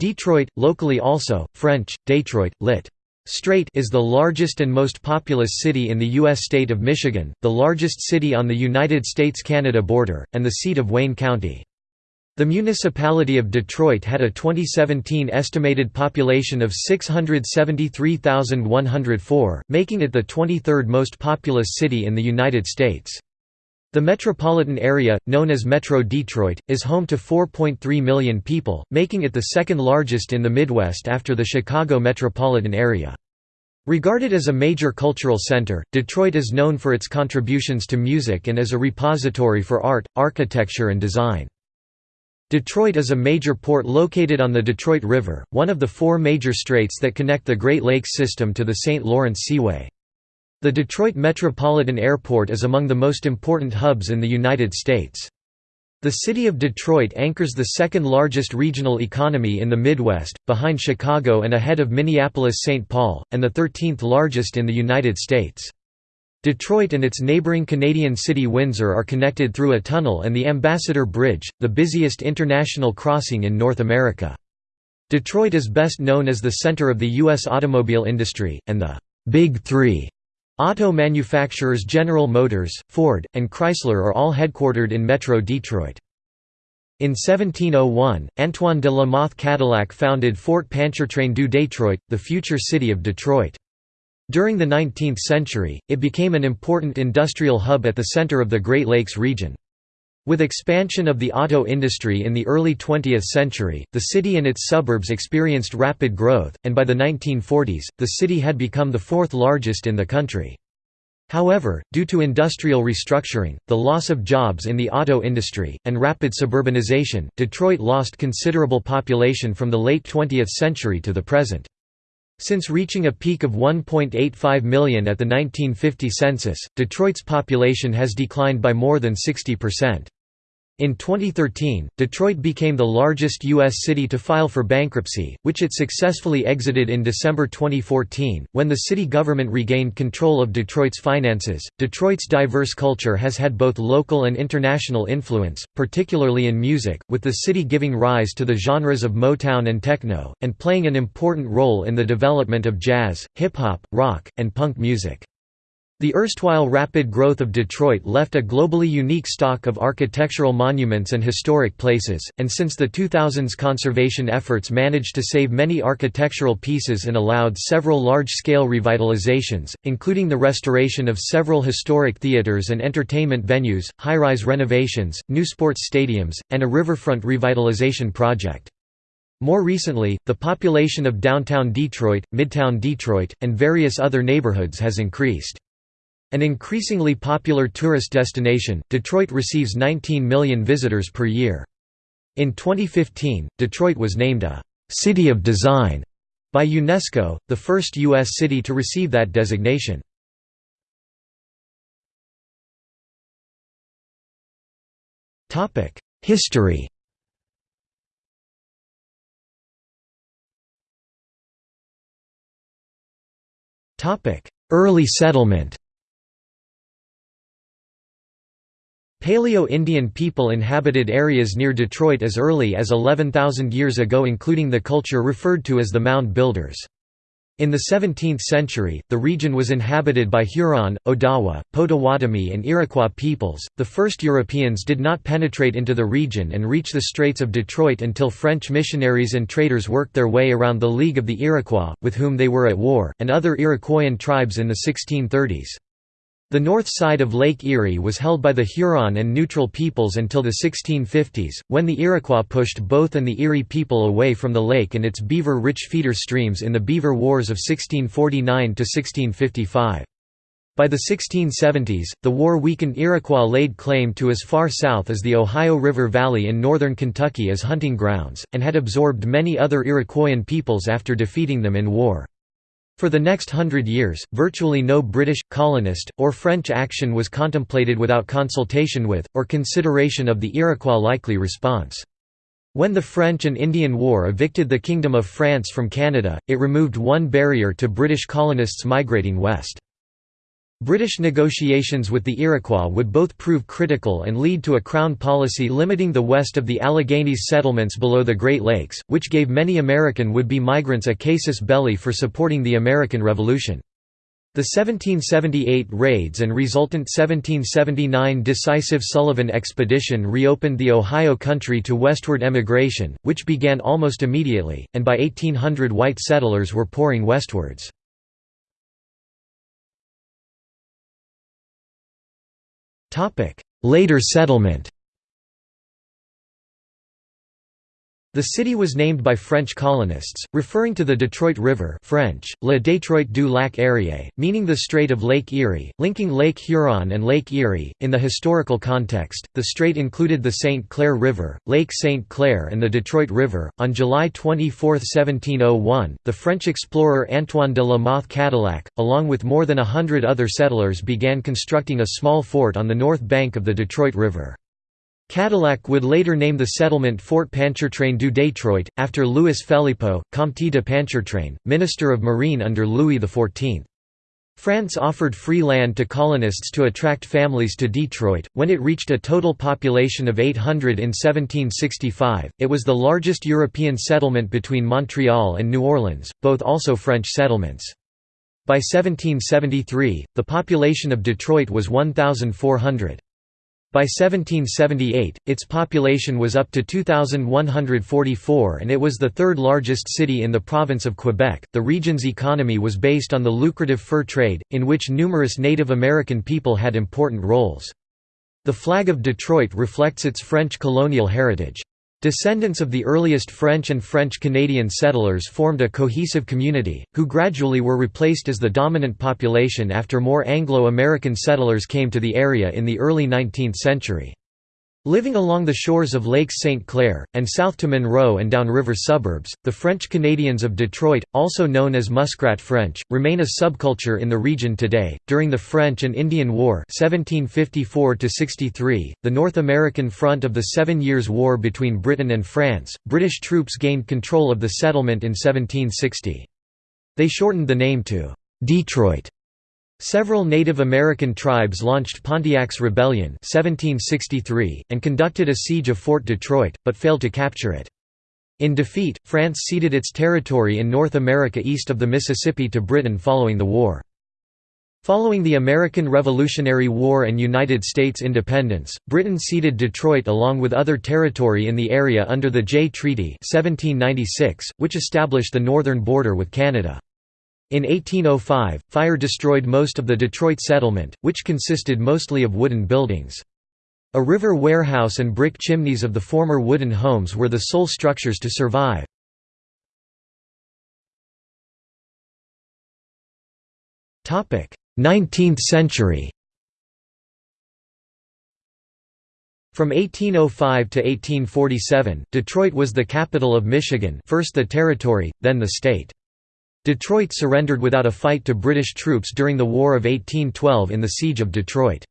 Detroit, locally also, French, Detroit, lit. Strait is the largest and most populous city in the U.S. state of Michigan, the largest city on the United States–Canada border, and the seat of Wayne County. The municipality of Detroit had a 2017 estimated population of 673,104, making it the 23rd most populous city in the United States. The metropolitan area, known as Metro Detroit, is home to 4.3 million people, making it the second largest in the Midwest after the Chicago metropolitan area. Regarded as a major cultural center, Detroit is known for its contributions to music and as a repository for art, architecture and design. Detroit is a major port located on the Detroit River, one of the four major straits that connect the Great Lakes system to the St. Lawrence Seaway. The Detroit Metropolitan Airport is among the most important hubs in the United States. The city of Detroit anchors the second largest regional economy in the Midwest, behind Chicago and ahead of Minneapolis-St. Paul, and the 13th largest in the United States. Detroit and its neighboring Canadian city Windsor are connected through a tunnel and the Ambassador Bridge, the busiest international crossing in North America. Detroit is best known as the center of the U.S. automobile industry, and the «Big Three Auto manufacturers General Motors, Ford, and Chrysler are all headquartered in Metro Detroit. In 1701, Antoine de la Mothe Cadillac founded Fort Pontchartrain du Detroit, the future city of Detroit. During the 19th century, it became an important industrial hub at the center of the Great Lakes region. With expansion of the auto industry in the early 20th century, the city and its suburbs experienced rapid growth, and by the 1940s, the city had become the fourth largest in the country. However, due to industrial restructuring, the loss of jobs in the auto industry, and rapid suburbanization, Detroit lost considerable population from the late 20th century to the present. Since reaching a peak of 1.85 million at the 1950 census, Detroit's population has declined by more than 60%. In 2013, Detroit became the largest U.S. city to file for bankruptcy, which it successfully exited in December 2014. When the city government regained control of Detroit's finances, Detroit's diverse culture has had both local and international influence, particularly in music, with the city giving rise to the genres of Motown and techno, and playing an important role in the development of jazz, hip hop, rock, and punk music. The erstwhile rapid growth of Detroit left a globally unique stock of architectural monuments and historic places, and since the 2000s conservation efforts managed to save many architectural pieces and allowed several large-scale revitalizations, including the restoration of several historic theaters and entertainment venues, high-rise renovations, new sports stadiums, and a riverfront revitalization project. More recently, the population of downtown Detroit, midtown Detroit, and various other neighborhoods has increased. An increasingly popular tourist destination, Detroit receives 19 million visitors per year. In 2015, Detroit was named a «City of Design» by UNESCO, the first U.S. city to receive that designation. History Early settlement Paleo-Indian people inhabited areas near Detroit as early as 11,000 years ago including the culture referred to as the Mound Builders. In the 17th century, the region was inhabited by Huron, Odawa, Potawatomi and Iroquois peoples. The first Europeans did not penetrate into the region and reach the Straits of Detroit until French missionaries and traders worked their way around the League of the Iroquois, with whom they were at war, and other Iroquoian tribes in the 1630s. The north side of Lake Erie was held by the Huron and Neutral peoples until the 1650s, when the Iroquois pushed both and the Erie people away from the lake and its beaver-rich feeder streams in the Beaver Wars of 1649–1655. By the 1670s, the war weakened Iroquois laid claim to as far south as the Ohio River Valley in northern Kentucky as hunting grounds, and had absorbed many other Iroquoian peoples after defeating them in war. For the next hundred years, virtually no British, colonist, or French action was contemplated without consultation with, or consideration of the Iroquois likely response. When the French and Indian War evicted the Kingdom of France from Canada, it removed one barrier to British colonists migrating west. British negotiations with the Iroquois would both prove critical and lead to a Crown policy limiting the west of the Alleghenies settlements below the Great Lakes, which gave many American would-be migrants a casus belli for supporting the American Revolution. The 1778 raids and resultant 1779 decisive Sullivan expedition reopened the Ohio country to westward emigration, which began almost immediately, and by 1800 white settlers were pouring westwards. Later settlement The city was named by French colonists, referring to the Detroit River French, Le Détroit du Lac Erie, meaning the Strait of Lake Erie, linking Lake Huron and Lake Erie. In the historical context, the strait included the St. Clair River, Lake St. Clair and the Detroit River. On July 24, 1701, the French explorer Antoine de la Mothe Cadillac, along with more than a hundred other settlers began constructing a small fort on the north bank of the Detroit River. Cadillac would later name the settlement Fort Pontchartrain du Détroit, after Louis Phélypeaux, Comte de Pontchartrain, Minister of Marine under Louis XIV. France offered free land to colonists to attract families to Detroit. When it reached a total population of 800 in 1765, it was the largest European settlement between Montreal and New Orleans, both also French settlements. By 1773, the population of Detroit was 1,400. By 1778, its population was up to 2,144 and it was the third largest city in the province of Quebec. The region's economy was based on the lucrative fur trade, in which numerous Native American people had important roles. The flag of Detroit reflects its French colonial heritage. Descendants of the earliest French and French-Canadian settlers formed a cohesive community, who gradually were replaced as the dominant population after more Anglo-American settlers came to the area in the early 19th century. Living along the shores of Lakes St. Clair, and south to Monroe and downriver suburbs, the French Canadians of Detroit, also known as Muskrat French, remain a subculture in the region today. During the French and Indian War (1754–63), the North American front of the Seven Years' War between Britain and France, British troops gained control of the settlement in 1760. They shortened the name to Detroit Several Native American tribes launched Pontiac's Rebellion 1763, and conducted a siege of Fort Detroit, but failed to capture it. In defeat, France ceded its territory in North America east of the Mississippi to Britain following the war. Following the American Revolutionary War and United States independence, Britain ceded Detroit along with other territory in the area under the Jay Treaty 1796, which established the northern border with Canada. In 1805, fire destroyed most of the Detroit settlement, which consisted mostly of wooden buildings. A river warehouse and brick chimneys of the former wooden homes were the sole structures to survive. Topic: Nineteenth century From 1805 to 1847, Detroit was the capital of Michigan first the territory, then the state. Detroit surrendered without a fight to British troops during the War of 1812 in the Siege of Detroit.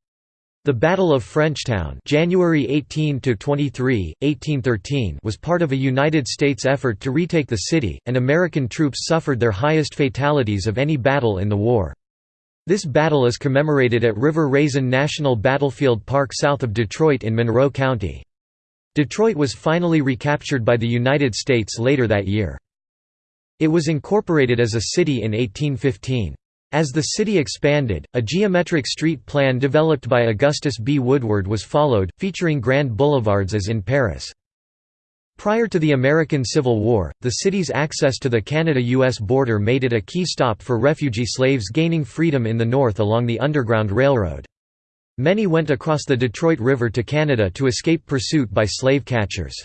The Battle of Frenchtown January 18 1813 was part of a United States effort to retake the city, and American troops suffered their highest fatalities of any battle in the war. This battle is commemorated at River Raisin National Battlefield Park south of Detroit in Monroe County. Detroit was finally recaptured by the United States later that year. It was incorporated as a city in 1815. As the city expanded, a geometric street plan developed by Augustus B. Woodward was followed, featuring grand boulevards as in Paris. Prior to the American Civil War, the city's access to the Canada-US border made it a key stop for refugee slaves gaining freedom in the north along the Underground Railroad. Many went across the Detroit River to Canada to escape pursuit by slave catchers.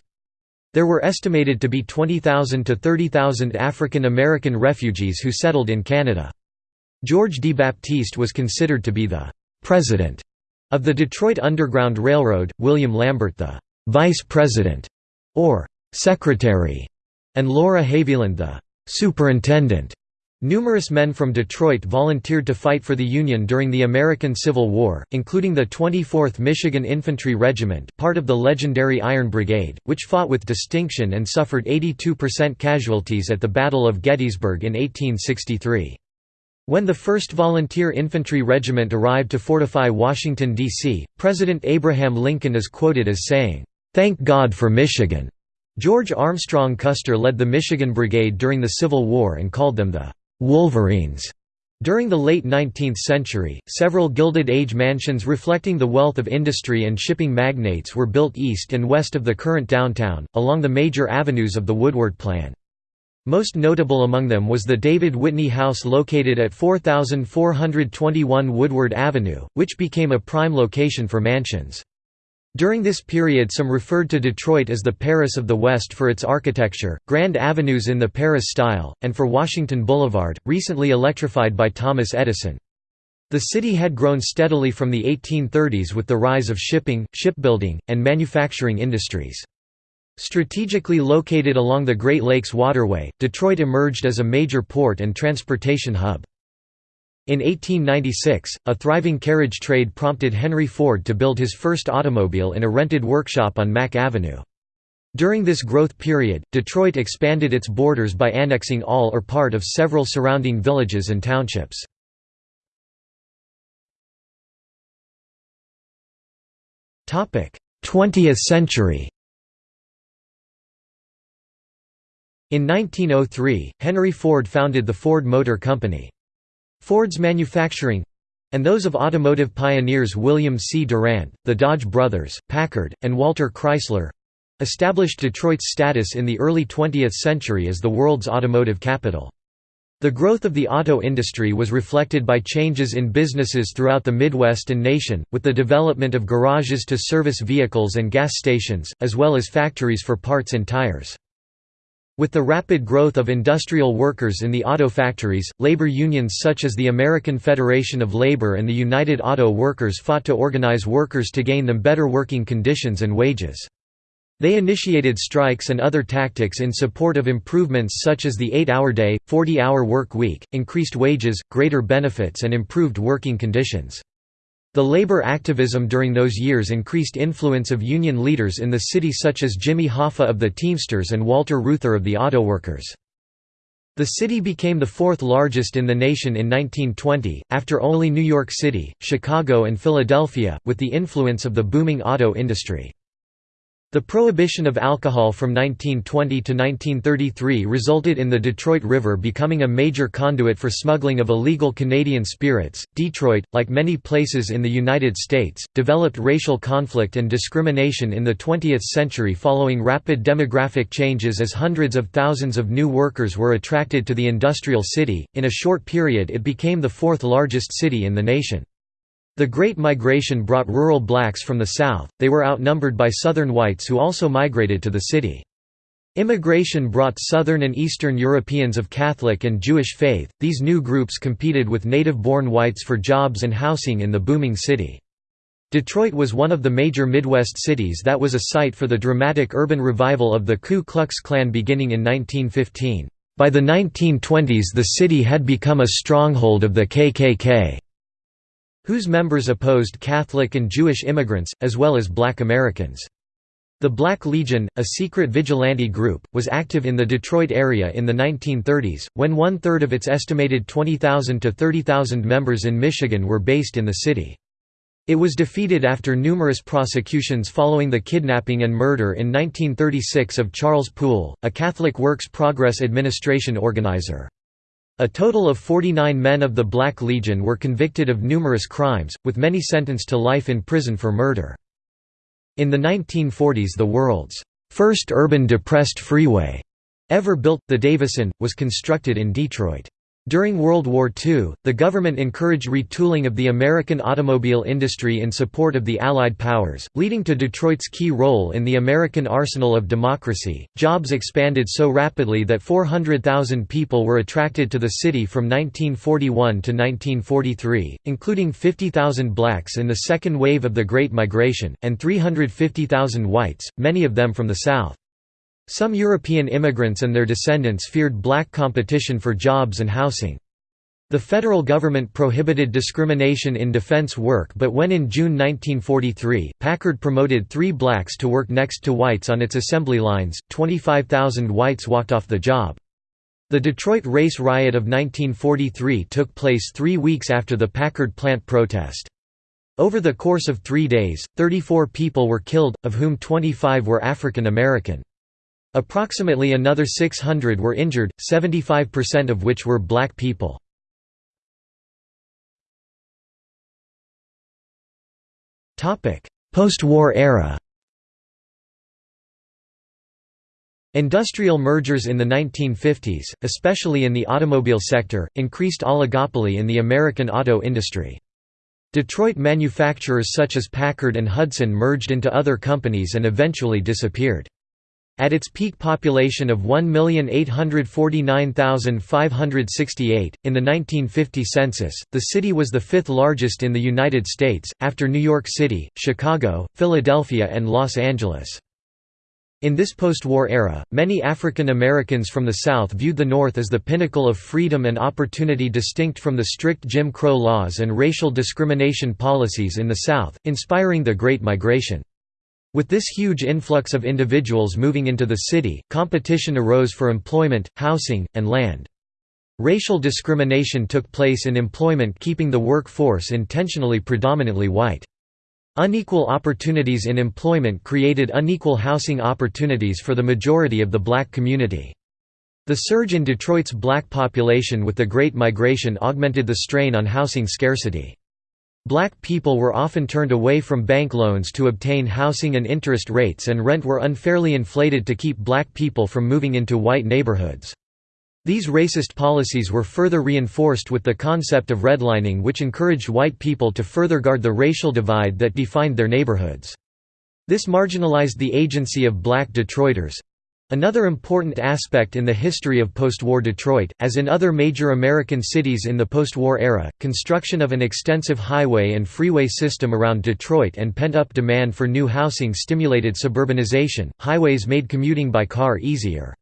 There were estimated to be 20,000 to 30,000 African American refugees who settled in Canada. George D. Baptiste was considered to be the «president» of the Detroit Underground Railroad, William Lambert the «vice president» or «secretary», and Laura Haviland the «superintendent». Numerous men from Detroit volunteered to fight for the Union during the American Civil War, including the 24th Michigan Infantry Regiment part of the legendary Iron Brigade, which fought with distinction and suffered 82% casualties at the Battle of Gettysburg in 1863. When the 1st Volunteer Infantry Regiment arrived to fortify Washington, D.C., President Abraham Lincoln is quoted as saying, "'Thank God for Michigan'." George Armstrong Custer led the Michigan Brigade during the Civil War and called them the "'Wolverines'". During the late 19th century, several Gilded Age mansions reflecting the wealth of industry and shipping magnates were built east and west of the current downtown, along the major avenues of the Woodward Plan. Most notable among them was the David Whitney House located at 4421 Woodward Avenue, which became a prime location for mansions. During this period some referred to Detroit as the Paris of the West for its architecture, grand avenues in the Paris style, and for Washington Boulevard, recently electrified by Thomas Edison. The city had grown steadily from the 1830s with the rise of shipping, shipbuilding, and manufacturing industries. Strategically located along the Great Lakes Waterway, Detroit emerged as a major port and transportation hub. In 1896, a thriving carriage trade prompted Henry Ford to build his first automobile in a rented workshop on Mack Avenue. During this growth period, Detroit expanded its borders by annexing all or part of several surrounding villages and townships. Topic: 20th century. In 1903, Henry Ford founded the Ford Motor Company. Ford's manufacturing—and those of automotive pioneers William C. Durant, the Dodge brothers, Packard, and Walter Chrysler—established Detroit's status in the early 20th century as the world's automotive capital. The growth of the auto industry was reflected by changes in businesses throughout the Midwest and nation, with the development of garages to service vehicles and gas stations, as well as factories for parts and tires. With the rapid growth of industrial workers in the auto factories, labor unions such as the American Federation of Labor and the United Auto Workers fought to organize workers to gain them better working conditions and wages. They initiated strikes and other tactics in support of improvements such as the 8-hour day, 40-hour work week, increased wages, greater benefits and improved working conditions. The labor activism during those years increased influence of union leaders in the city such as Jimmy Hoffa of the Teamsters and Walter Reuther of the Auto Workers. The city became the fourth largest in the nation in 1920, after only New York City, Chicago and Philadelphia, with the influence of the booming auto industry. The prohibition of alcohol from 1920 to 1933 resulted in the Detroit River becoming a major conduit for smuggling of illegal Canadian spirits. Detroit, like many places in the United States, developed racial conflict and discrimination in the 20th century following rapid demographic changes as hundreds of thousands of new workers were attracted to the industrial city. In a short period, it became the fourth largest city in the nation. The Great Migration brought rural blacks from the South, they were outnumbered by Southern whites who also migrated to the city. Immigration brought Southern and Eastern Europeans of Catholic and Jewish faith, these new groups competed with native-born whites for jobs and housing in the booming city. Detroit was one of the major Midwest cities that was a site for the dramatic urban revival of the Ku Klux Klan beginning in 1915. By the 1920s the city had become a stronghold of the KKK whose members opposed Catholic and Jewish immigrants, as well as black Americans. The Black Legion, a secret vigilante group, was active in the Detroit area in the 1930s, when one-third of its estimated 20,000 to 30,000 members in Michigan were based in the city. It was defeated after numerous prosecutions following the kidnapping and murder in 1936 of Charles Poole, a Catholic Works Progress Administration organizer. A total of 49 men of the Black Legion were convicted of numerous crimes, with many sentenced to life in prison for murder. In the 1940s the world's first urban depressed freeway ever built, the Davison, was constructed in Detroit. During World War II, the government encouraged retooling of the American automobile industry in support of the Allied powers, leading to Detroit's key role in the American arsenal of democracy. Jobs expanded so rapidly that 400,000 people were attracted to the city from 1941 to 1943, including 50,000 blacks in the second wave of the Great Migration, and 350,000 whites, many of them from the South. Some European immigrants and their descendants feared black competition for jobs and housing. The federal government prohibited discrimination in defense work but when in June 1943, Packard promoted three blacks to work next to whites on its assembly lines, 25,000 whites walked off the job. The Detroit race riot of 1943 took place three weeks after the Packard plant protest. Over the course of three days, 34 people were killed, of whom 25 were African American. Approximately another 600 were injured, 75% of which were black people. Post-war era Industrial mergers in the 1950s, especially in the automobile sector, increased oligopoly in the American auto industry. Detroit manufacturers such as Packard and Hudson merged into other companies and eventually disappeared. At its peak population of 1,849,568, in the 1950 census, the city was the fifth largest in the United States, after New York City, Chicago, Philadelphia and Los Angeles. In this post-war era, many African Americans from the South viewed the North as the pinnacle of freedom and opportunity distinct from the strict Jim Crow laws and racial discrimination policies in the South, inspiring the Great Migration. With this huge influx of individuals moving into the city, competition arose for employment, housing, and land. Racial discrimination took place in employment keeping the workforce intentionally predominantly white. Unequal opportunities in employment created unequal housing opportunities for the majority of the black community. The surge in Detroit's black population with the Great Migration augmented the strain on housing scarcity. Black people were often turned away from bank loans to obtain housing and interest rates and rent were unfairly inflated to keep black people from moving into white neighborhoods. These racist policies were further reinforced with the concept of redlining which encouraged white people to further guard the racial divide that defined their neighborhoods. This marginalized the agency of black Detroiters, Another important aspect in the history of post-war Detroit, as in other major American cities in the post-war era, construction of an extensive highway and freeway system around Detroit and pent-up demand for new housing stimulated suburbanization. Highways made commuting by car easier.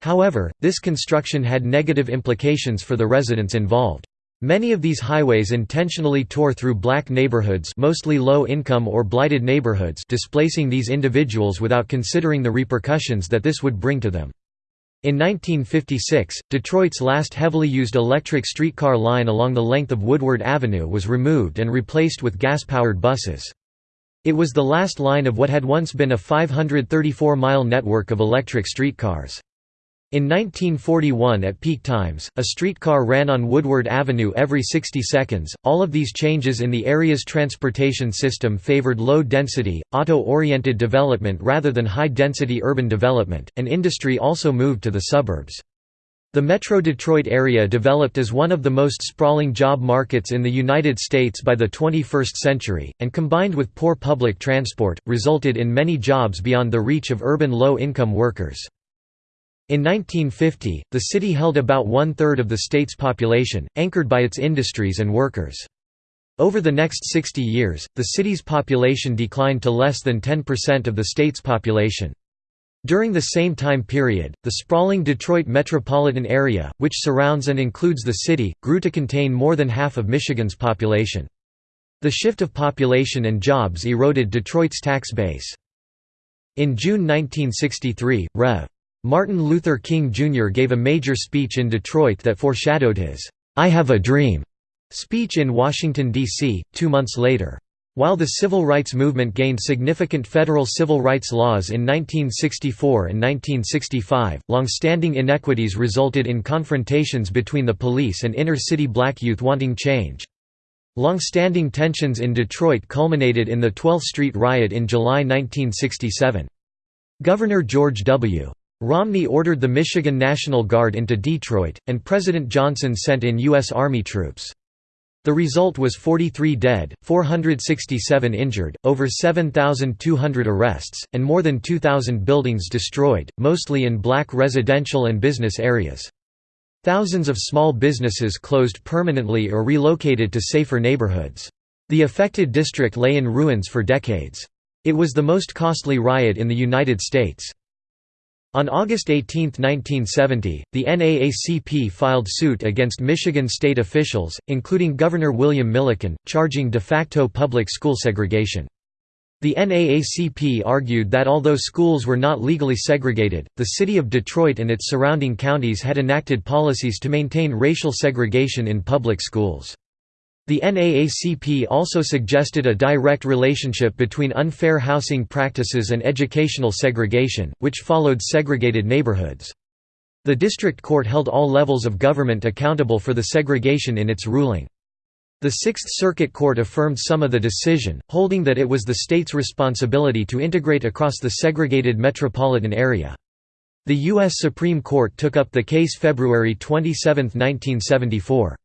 However, this construction had negative implications for the residents involved. Many of these highways intentionally tore through black neighborhoods mostly low-income or blighted neighborhoods displacing these individuals without considering the repercussions that this would bring to them. In 1956, Detroit's last heavily used electric streetcar line along the length of Woodward Avenue was removed and replaced with gas-powered buses. It was the last line of what had once been a 534-mile network of electric streetcars. In 1941 at peak times, a streetcar ran on Woodward Avenue every 60 seconds. All of these changes in the area's transportation system favored low-density, auto-oriented development rather than high-density urban development, and industry also moved to the suburbs. The Metro Detroit area developed as one of the most sprawling job markets in the United States by the 21st century, and combined with poor public transport, resulted in many jobs beyond the reach of urban low-income workers. In 1950, the city held about one-third of the state's population, anchored by its industries and workers. Over the next 60 years, the city's population declined to less than 10% of the state's population. During the same time period, the sprawling Detroit metropolitan area, which surrounds and includes the city, grew to contain more than half of Michigan's population. The shift of population and jobs eroded Detroit's tax base. In June 1963, Rev. Martin Luther King Jr. gave a major speech in Detroit that foreshadowed his, "'I Have a Dream' speech in Washington, D.C., two months later. While the civil rights movement gained significant federal civil rights laws in 1964 and 1965, long-standing inequities resulted in confrontations between the police and inner-city black youth wanting change. Long-standing tensions in Detroit culminated in the 12th Street riot in July 1967. Governor George W. Romney ordered the Michigan National Guard into Detroit, and President Johnson sent in U.S. Army troops. The result was 43 dead, 467 injured, over 7,200 arrests, and more than 2,000 buildings destroyed, mostly in black residential and business areas. Thousands of small businesses closed permanently or relocated to safer neighborhoods. The affected district lay in ruins for decades. It was the most costly riot in the United States. On August 18, 1970, the NAACP filed suit against Michigan state officials, including Governor William Milliken, charging de facto public school segregation. The NAACP argued that although schools were not legally segregated, the city of Detroit and its surrounding counties had enacted policies to maintain racial segregation in public schools. The NAACP also suggested a direct relationship between unfair housing practices and educational segregation, which followed segregated neighborhoods. The district court held all levels of government accountable for the segregation in its ruling. The Sixth Circuit Court affirmed some of the decision, holding that it was the state's responsibility to integrate across the segregated metropolitan area. The U.S. Supreme Court took up the case February 27, 1974.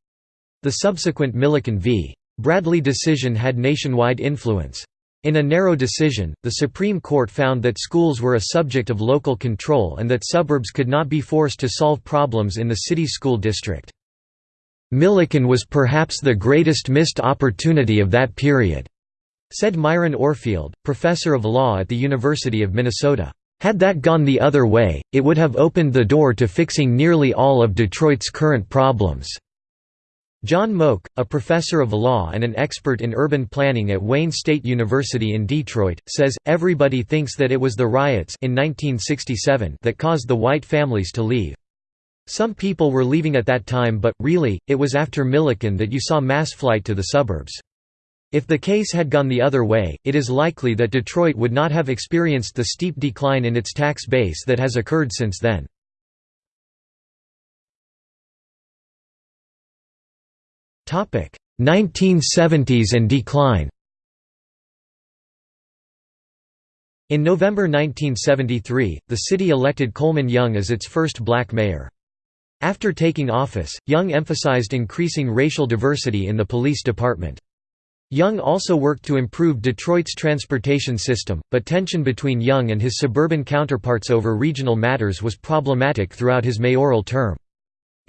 The subsequent Milliken v. Bradley decision had nationwide influence. In a narrow decision, the Supreme Court found that schools were a subject of local control and that suburbs could not be forced to solve problems in the city school district. Milliken was perhaps the greatest missed opportunity of that period, said Myron Orfield, professor of law at the University of Minnesota. Had that gone the other way, it would have opened the door to fixing nearly all of Detroit's current problems. John Mogk, a professor of law and an expert in urban planning at Wayne State University in Detroit, says, everybody thinks that it was the riots in 1967 that caused the white families to leave. Some people were leaving at that time but, really, it was after Milliken that you saw mass flight to the suburbs. If the case had gone the other way, it is likely that Detroit would not have experienced the steep decline in its tax base that has occurred since then. 1970s and decline. In November 1973, the city elected Coleman Young as its first black mayor. After taking office, Young emphasized increasing racial diversity in the police department. Young also worked to improve Detroit's transportation system, but tension between Young and his suburban counterparts over regional matters was problematic throughout his mayoral term.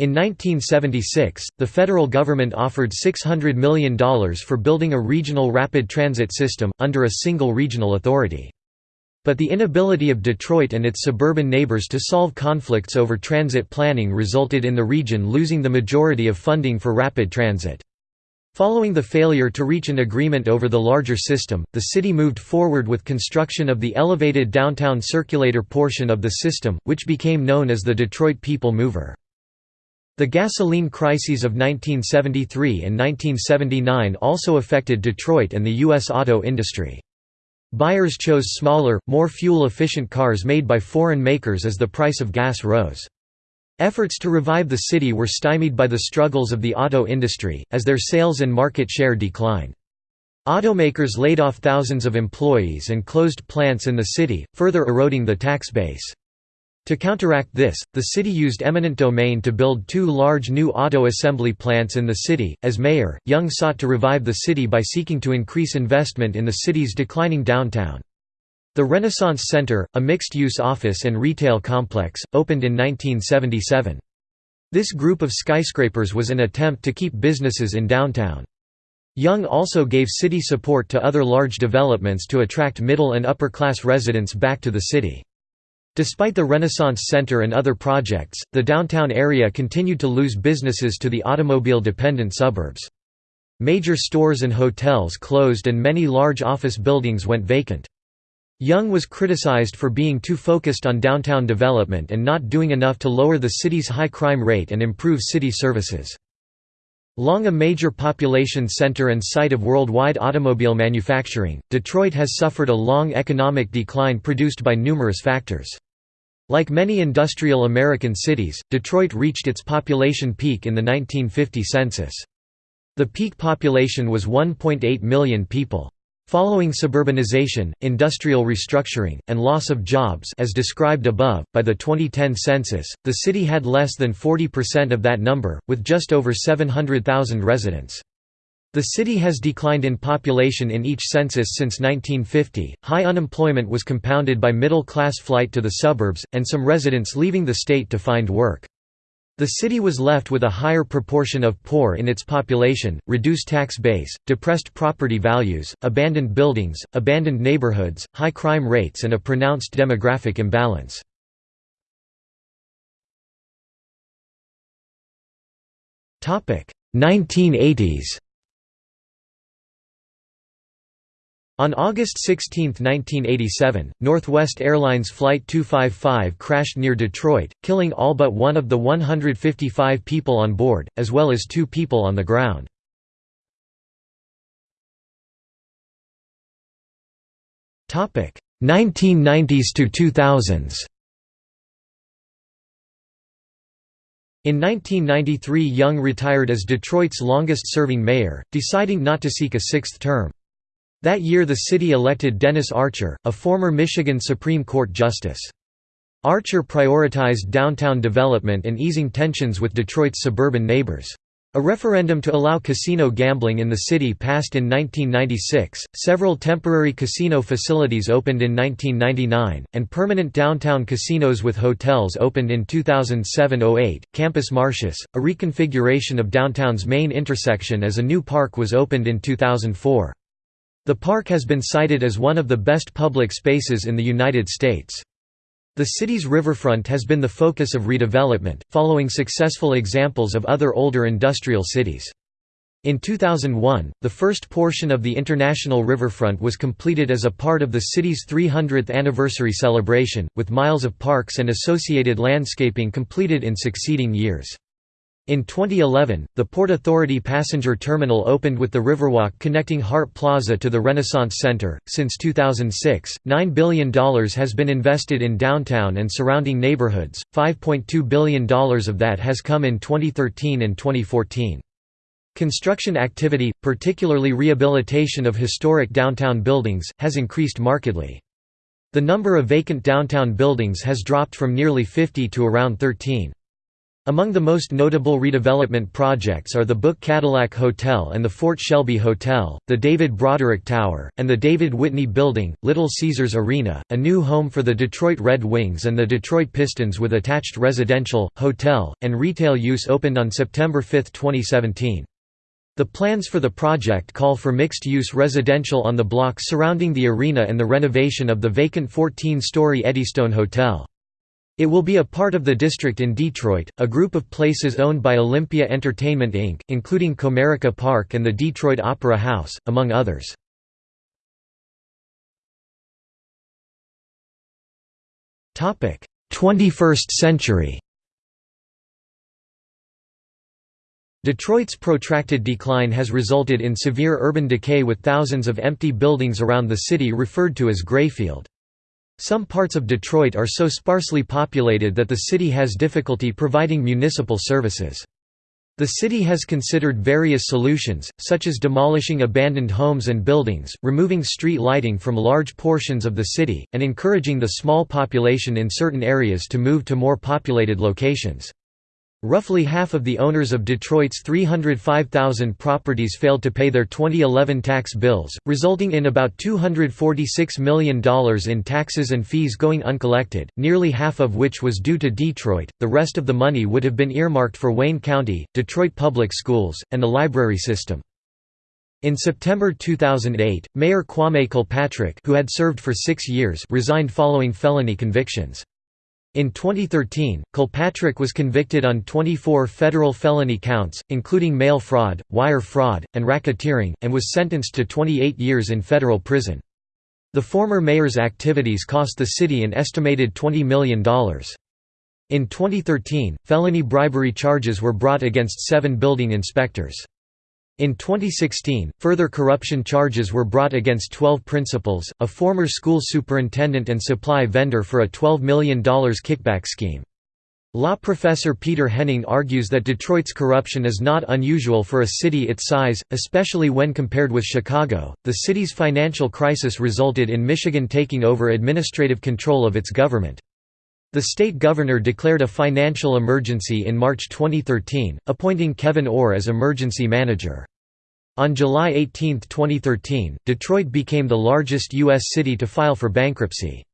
In 1976, the federal government offered $600 million for building a regional rapid transit system, under a single regional authority. But the inability of Detroit and its suburban neighbors to solve conflicts over transit planning resulted in the region losing the majority of funding for rapid transit. Following the failure to reach an agreement over the larger system, the city moved forward with construction of the elevated downtown circulator portion of the system, which became known as the Detroit People Mover. The gasoline crises of 1973 and 1979 also affected Detroit and the U.S. auto industry. Buyers chose smaller, more fuel-efficient cars made by foreign makers as the price of gas rose. Efforts to revive the city were stymied by the struggles of the auto industry, as their sales and market share declined. Automakers laid off thousands of employees and closed plants in the city, further eroding the tax base. To counteract this, the city used eminent domain to build two large new auto assembly plants in the city. As mayor, Young sought to revive the city by seeking to increase investment in the city's declining downtown. The Renaissance Center, a mixed-use office and retail complex, opened in 1977. This group of skyscrapers was an attempt to keep businesses in downtown. Young also gave city support to other large developments to attract middle and upper-class residents back to the city. Despite the Renaissance Center and other projects, the downtown area continued to lose businesses to the automobile-dependent suburbs. Major stores and hotels closed and many large office buildings went vacant. Young was criticized for being too focused on downtown development and not doing enough to lower the city's high crime rate and improve city services. Long a major population center and site of worldwide automobile manufacturing, Detroit has suffered a long economic decline produced by numerous factors. Like many industrial American cities, Detroit reached its population peak in the 1950 census. The peak population was 1.8 million people. Following suburbanization, industrial restructuring, and loss of jobs as described above, by the 2010 census, the city had less than 40% of that number, with just over 700,000 residents. The city has declined in population in each census since 1950. High unemployment was compounded by middle class flight to the suburbs, and some residents leaving the state to find work. The city was left with a higher proportion of poor in its population, reduced tax base, depressed property values, abandoned buildings, abandoned neighborhoods, high crime rates, and a pronounced demographic imbalance. Topic: 1980s. On August 16, 1987, Northwest Airlines Flight 255 crashed near Detroit, killing all but one of the 155 people on board, as well as two people on the ground. Topic 1990s to 2000s. In 1993 Young retired as Detroit's longest-serving mayor, deciding not to seek a sixth term. That year the city elected Dennis Archer, a former Michigan Supreme Court justice. Archer prioritized downtown development and easing tensions with Detroit's suburban neighbors. A referendum to allow casino gambling in the city passed in 1996, several temporary casino facilities opened in 1999, and permanent downtown casinos with hotels opened in 2007–08. Campus Martius, a reconfiguration of downtown's main intersection as a new park was opened in 2004. The park has been cited as one of the best public spaces in the United States. The city's riverfront has been the focus of redevelopment, following successful examples of other older industrial cities. In 2001, the first portion of the International Riverfront was completed as a part of the city's 300th anniversary celebration, with miles of parks and associated landscaping completed in succeeding years. In 2011, the Port Authority passenger terminal opened with the Riverwalk connecting Hart Plaza to the Renaissance Center. Since 2006, $9 billion has been invested in downtown and surrounding neighborhoods, $5.2 billion of that has come in 2013 and 2014. Construction activity, particularly rehabilitation of historic downtown buildings, has increased markedly. The number of vacant downtown buildings has dropped from nearly 50 to around 13. Among the most notable redevelopment projects are the Book Cadillac Hotel and the Fort Shelby Hotel, the David Broderick Tower, and the David Whitney Building, Little Caesars Arena, a new home for the Detroit Red Wings and the Detroit Pistons with attached residential, hotel, and retail use opened on September 5, 2017. The plans for the project call for mixed-use residential on the block surrounding the arena and the renovation of the vacant 14-story Eddystone Hotel. It will be a part of the district in Detroit, a group of places owned by Olympia Entertainment Inc., including Comerica Park and the Detroit Opera House, among others. Topic: 21st century. Detroit's protracted decline has resulted in severe urban decay with thousands of empty buildings around the city referred to as Grayfield. Some parts of Detroit are so sparsely populated that the city has difficulty providing municipal services. The city has considered various solutions, such as demolishing abandoned homes and buildings, removing street lighting from large portions of the city, and encouraging the small population in certain areas to move to more populated locations. Roughly half of the owners of Detroit's 305,000 properties failed to pay their 2011 tax bills, resulting in about $246 million in taxes and fees going uncollected, nearly half of which was due to Detroit. The rest of the money would have been earmarked for Wayne County, Detroit Public Schools, and the library system. In September 2008, Mayor Kwame Kilpatrick who had served for six years resigned following felony convictions. In 2013, Kilpatrick was convicted on 24 federal felony counts, including mail fraud, wire fraud, and racketeering, and was sentenced to 28 years in federal prison. The former mayor's activities cost the city an estimated $20 million. In 2013, felony bribery charges were brought against seven building inspectors. In 2016, further corruption charges were brought against 12 principals, a former school superintendent and supply vendor for a $12 million kickback scheme. Law professor Peter Henning argues that Detroit's corruption is not unusual for a city its size, especially when compared with Chicago. The city's financial crisis resulted in Michigan taking over administrative control of its government. The state governor declared a financial emergency in March 2013, appointing Kevyn Orr as emergency manager. On July 18, 2013, Detroit became the largest U.S. city to file for bankruptcy.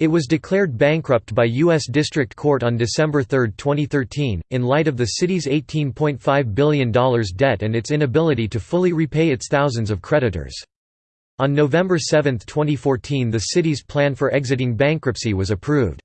It was declared bankrupt by U.S. District Court on December 3, 2013, in light of the city's $18.5 billion debt and its inability to fully repay its thousands of creditors. On November 7, 2014 the city's plan for exiting bankruptcy was approved.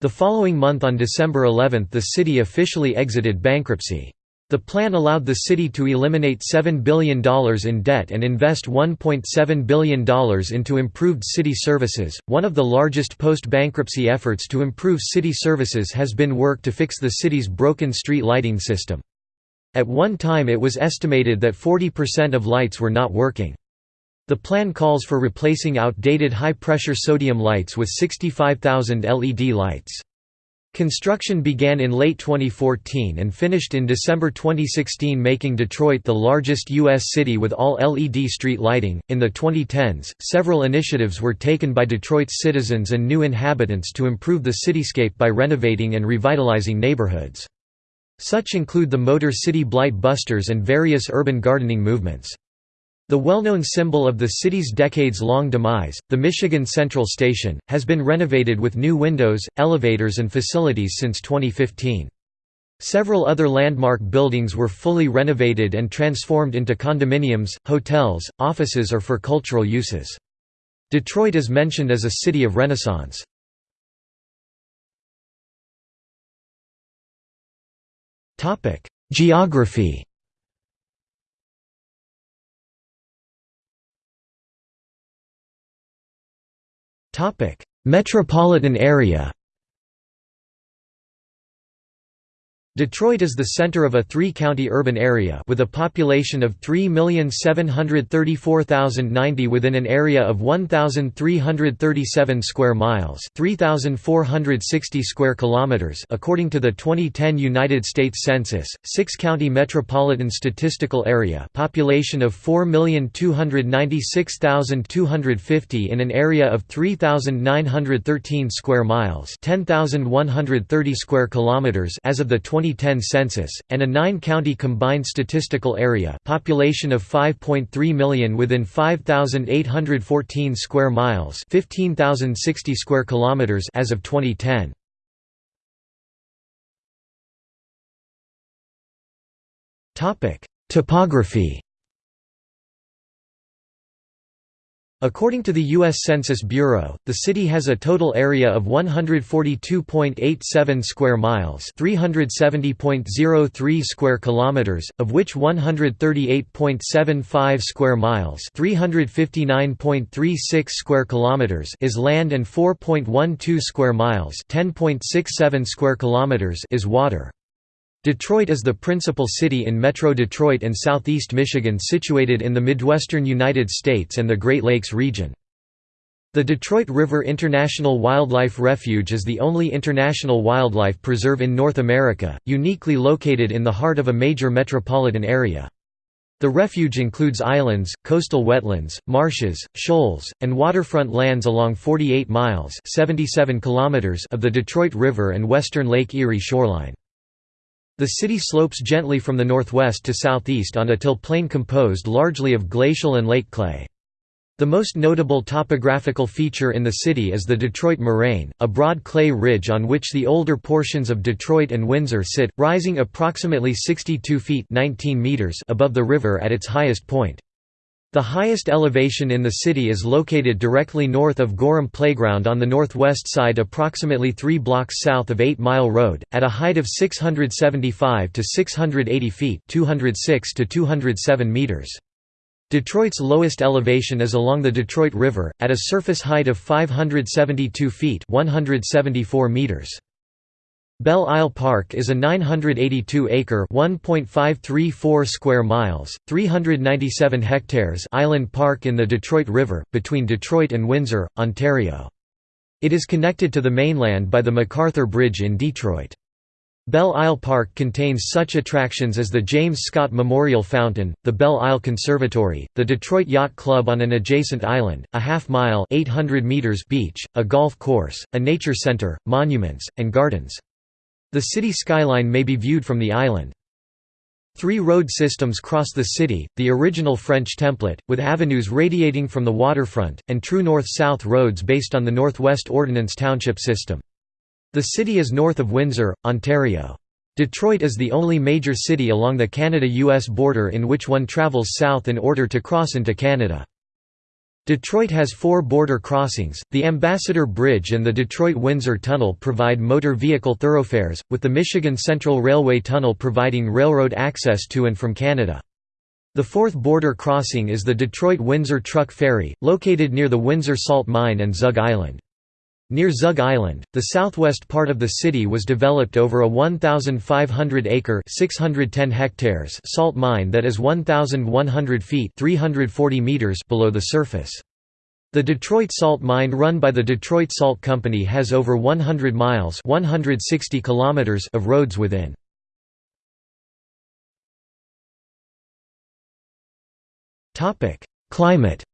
The following month on December 11 the city officially exited bankruptcy. The plan allowed the city to eliminate $7 billion in debt and invest $1.7 billion into improved city services. One of the largest post bankruptcy efforts to improve city services has been work to fix the city's broken street lighting system. At one time, it was estimated that 40% of lights were not working. The plan calls for replacing outdated high pressure sodium lights with 65,000 LED lights. Construction began in late 2014 and finished in December 2016, making Detroit the largest U.S. city with all LED street lighting. In the 2010s, several initiatives were taken by Detroit's citizens and new inhabitants to improve the cityscape by renovating and revitalizing neighborhoods. Such include the Motor City Blight Busters and various urban gardening movements. The well-known symbol of the city's decades-long demise, the Michigan Central Station, has been renovated with new windows, elevators and facilities since 2015. Several other landmark buildings were fully renovated and transformed into condominiums, hotels, offices or for cultural uses. Detroit is mentioned as a city of renaissance. Geography Metropolitan area Detroit is the center of a three-county urban area with a population of 3,734,090 within an area of 1,337 square miles 3,460 square kilometers according to the 2010 United States Census, six-county metropolitan statistical area population of 4,296,250 in an area of 3,913 square miles 10,130 square kilometers as of the 20 2010 census, and a nine-county combined statistical area population of 5.3 million within 5,814 square miles 15,060 square kilometers as of 2010. Topography According to the U.S. Census Bureau, the city has a total area of 142.87 square miles, 370.03 square kilometers, of which 138.75 square miles, 359.36 square kilometers is land and 4.12 square miles, 10.67 square kilometers is water. Detroit is the principal city in Metro Detroit and southeast Michigan situated in the Midwestern United States and the Great Lakes region. The Detroit River International Wildlife Refuge is the only international wildlife preserve in North America, uniquely located in the heart of a major metropolitan area. The refuge includes islands, coastal wetlands, marshes, shoals, and waterfront lands along 48 miles 77 kilometers of the Detroit River and western Lake Erie shoreline. The city slopes gently from the northwest to southeast on a till plain composed largely of glacial and lake clay. The most notable topographical feature in the city is the Detroit Moraine, a broad clay ridge on which the older portions of Detroit and Windsor sit, rising approximately 62 feet 19 meters above the river at its highest point. The highest elevation in the city is located directly north of Gorham Playground on the northwest side approximately 3 blocks south of 8 Mile Road, at a height of 675 to 680 feet 206 to 207 meters. Detroit's lowest elevation is along the Detroit River, at a surface height of 572 feet 174 meters. Belle Isle Park is a 982-acre (1.534 square miles, 397 hectares) island park in the Detroit River, between Detroit and Windsor, Ontario. It is connected to the mainland by the MacArthur Bridge in Detroit. Belle Isle Park contains such attractions as the James Scott Memorial Fountain, the Belle Isle Conservatory, the Detroit Yacht Club on an adjacent island, a half-mile beach, a golf course, a nature center, monuments, and gardens. The city skyline may be viewed from the island. Three road systems cross the city, the original French template, with avenues radiating from the waterfront, and true north-south roads based on the Northwest Ordinance Township system. The city is north of Windsor, Ontario. Detroit is the only major city along the Canada-US border in which one travels south in order to cross into Canada. Detroit has four border crossings. The Ambassador Bridge and the Detroit Windsor Tunnel provide motor vehicle thoroughfares, with the Michigan Central Railway Tunnel providing railroad access to and from Canada. The fourth border crossing is the Detroit-Windsor Truck Ferry, located near the Windsor Salt Mine and Zug Island. Near Zug Island, the southwest part of the city was developed over a 1,500-acre (610 hectares) salt mine that is 1,100 feet (340 meters) below the surface. The Detroit Salt Mine run by the Detroit Salt Company has over 100 miles (160 kilometers) of roads within. Climate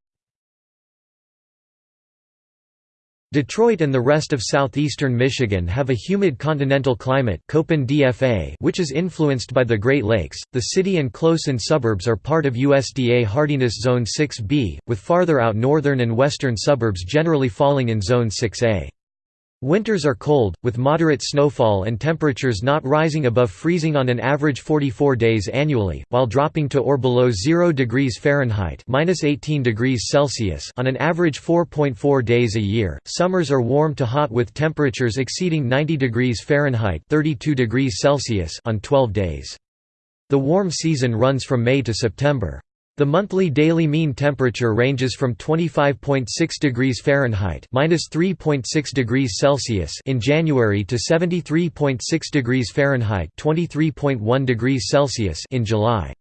Detroit and the rest of southeastern Michigan have a humid continental climate which is influenced by the Great Lakes. The city and close-in suburbs are part of USDA Hardiness Zone 6B, with farther out northern and western suburbs generally falling in Zone 6A. Winters are cold, with moderate snowfall and temperatures not rising above freezing on an average 44 days annually, while dropping to or below 0 degrees Fahrenheit (-18 degrees Celsius) on an average 4.4 days a year. Summers are warm to hot with temperatures exceeding 90 degrees Fahrenheit (32 degrees Celsius) on 12 days. The warm season runs from May to September. The monthly daily mean temperature ranges from 25.6 degrees Fahrenheit (-3.6 degrees Celsius) in January to 73.6 degrees Fahrenheit (23.1 degrees Celsius) in July.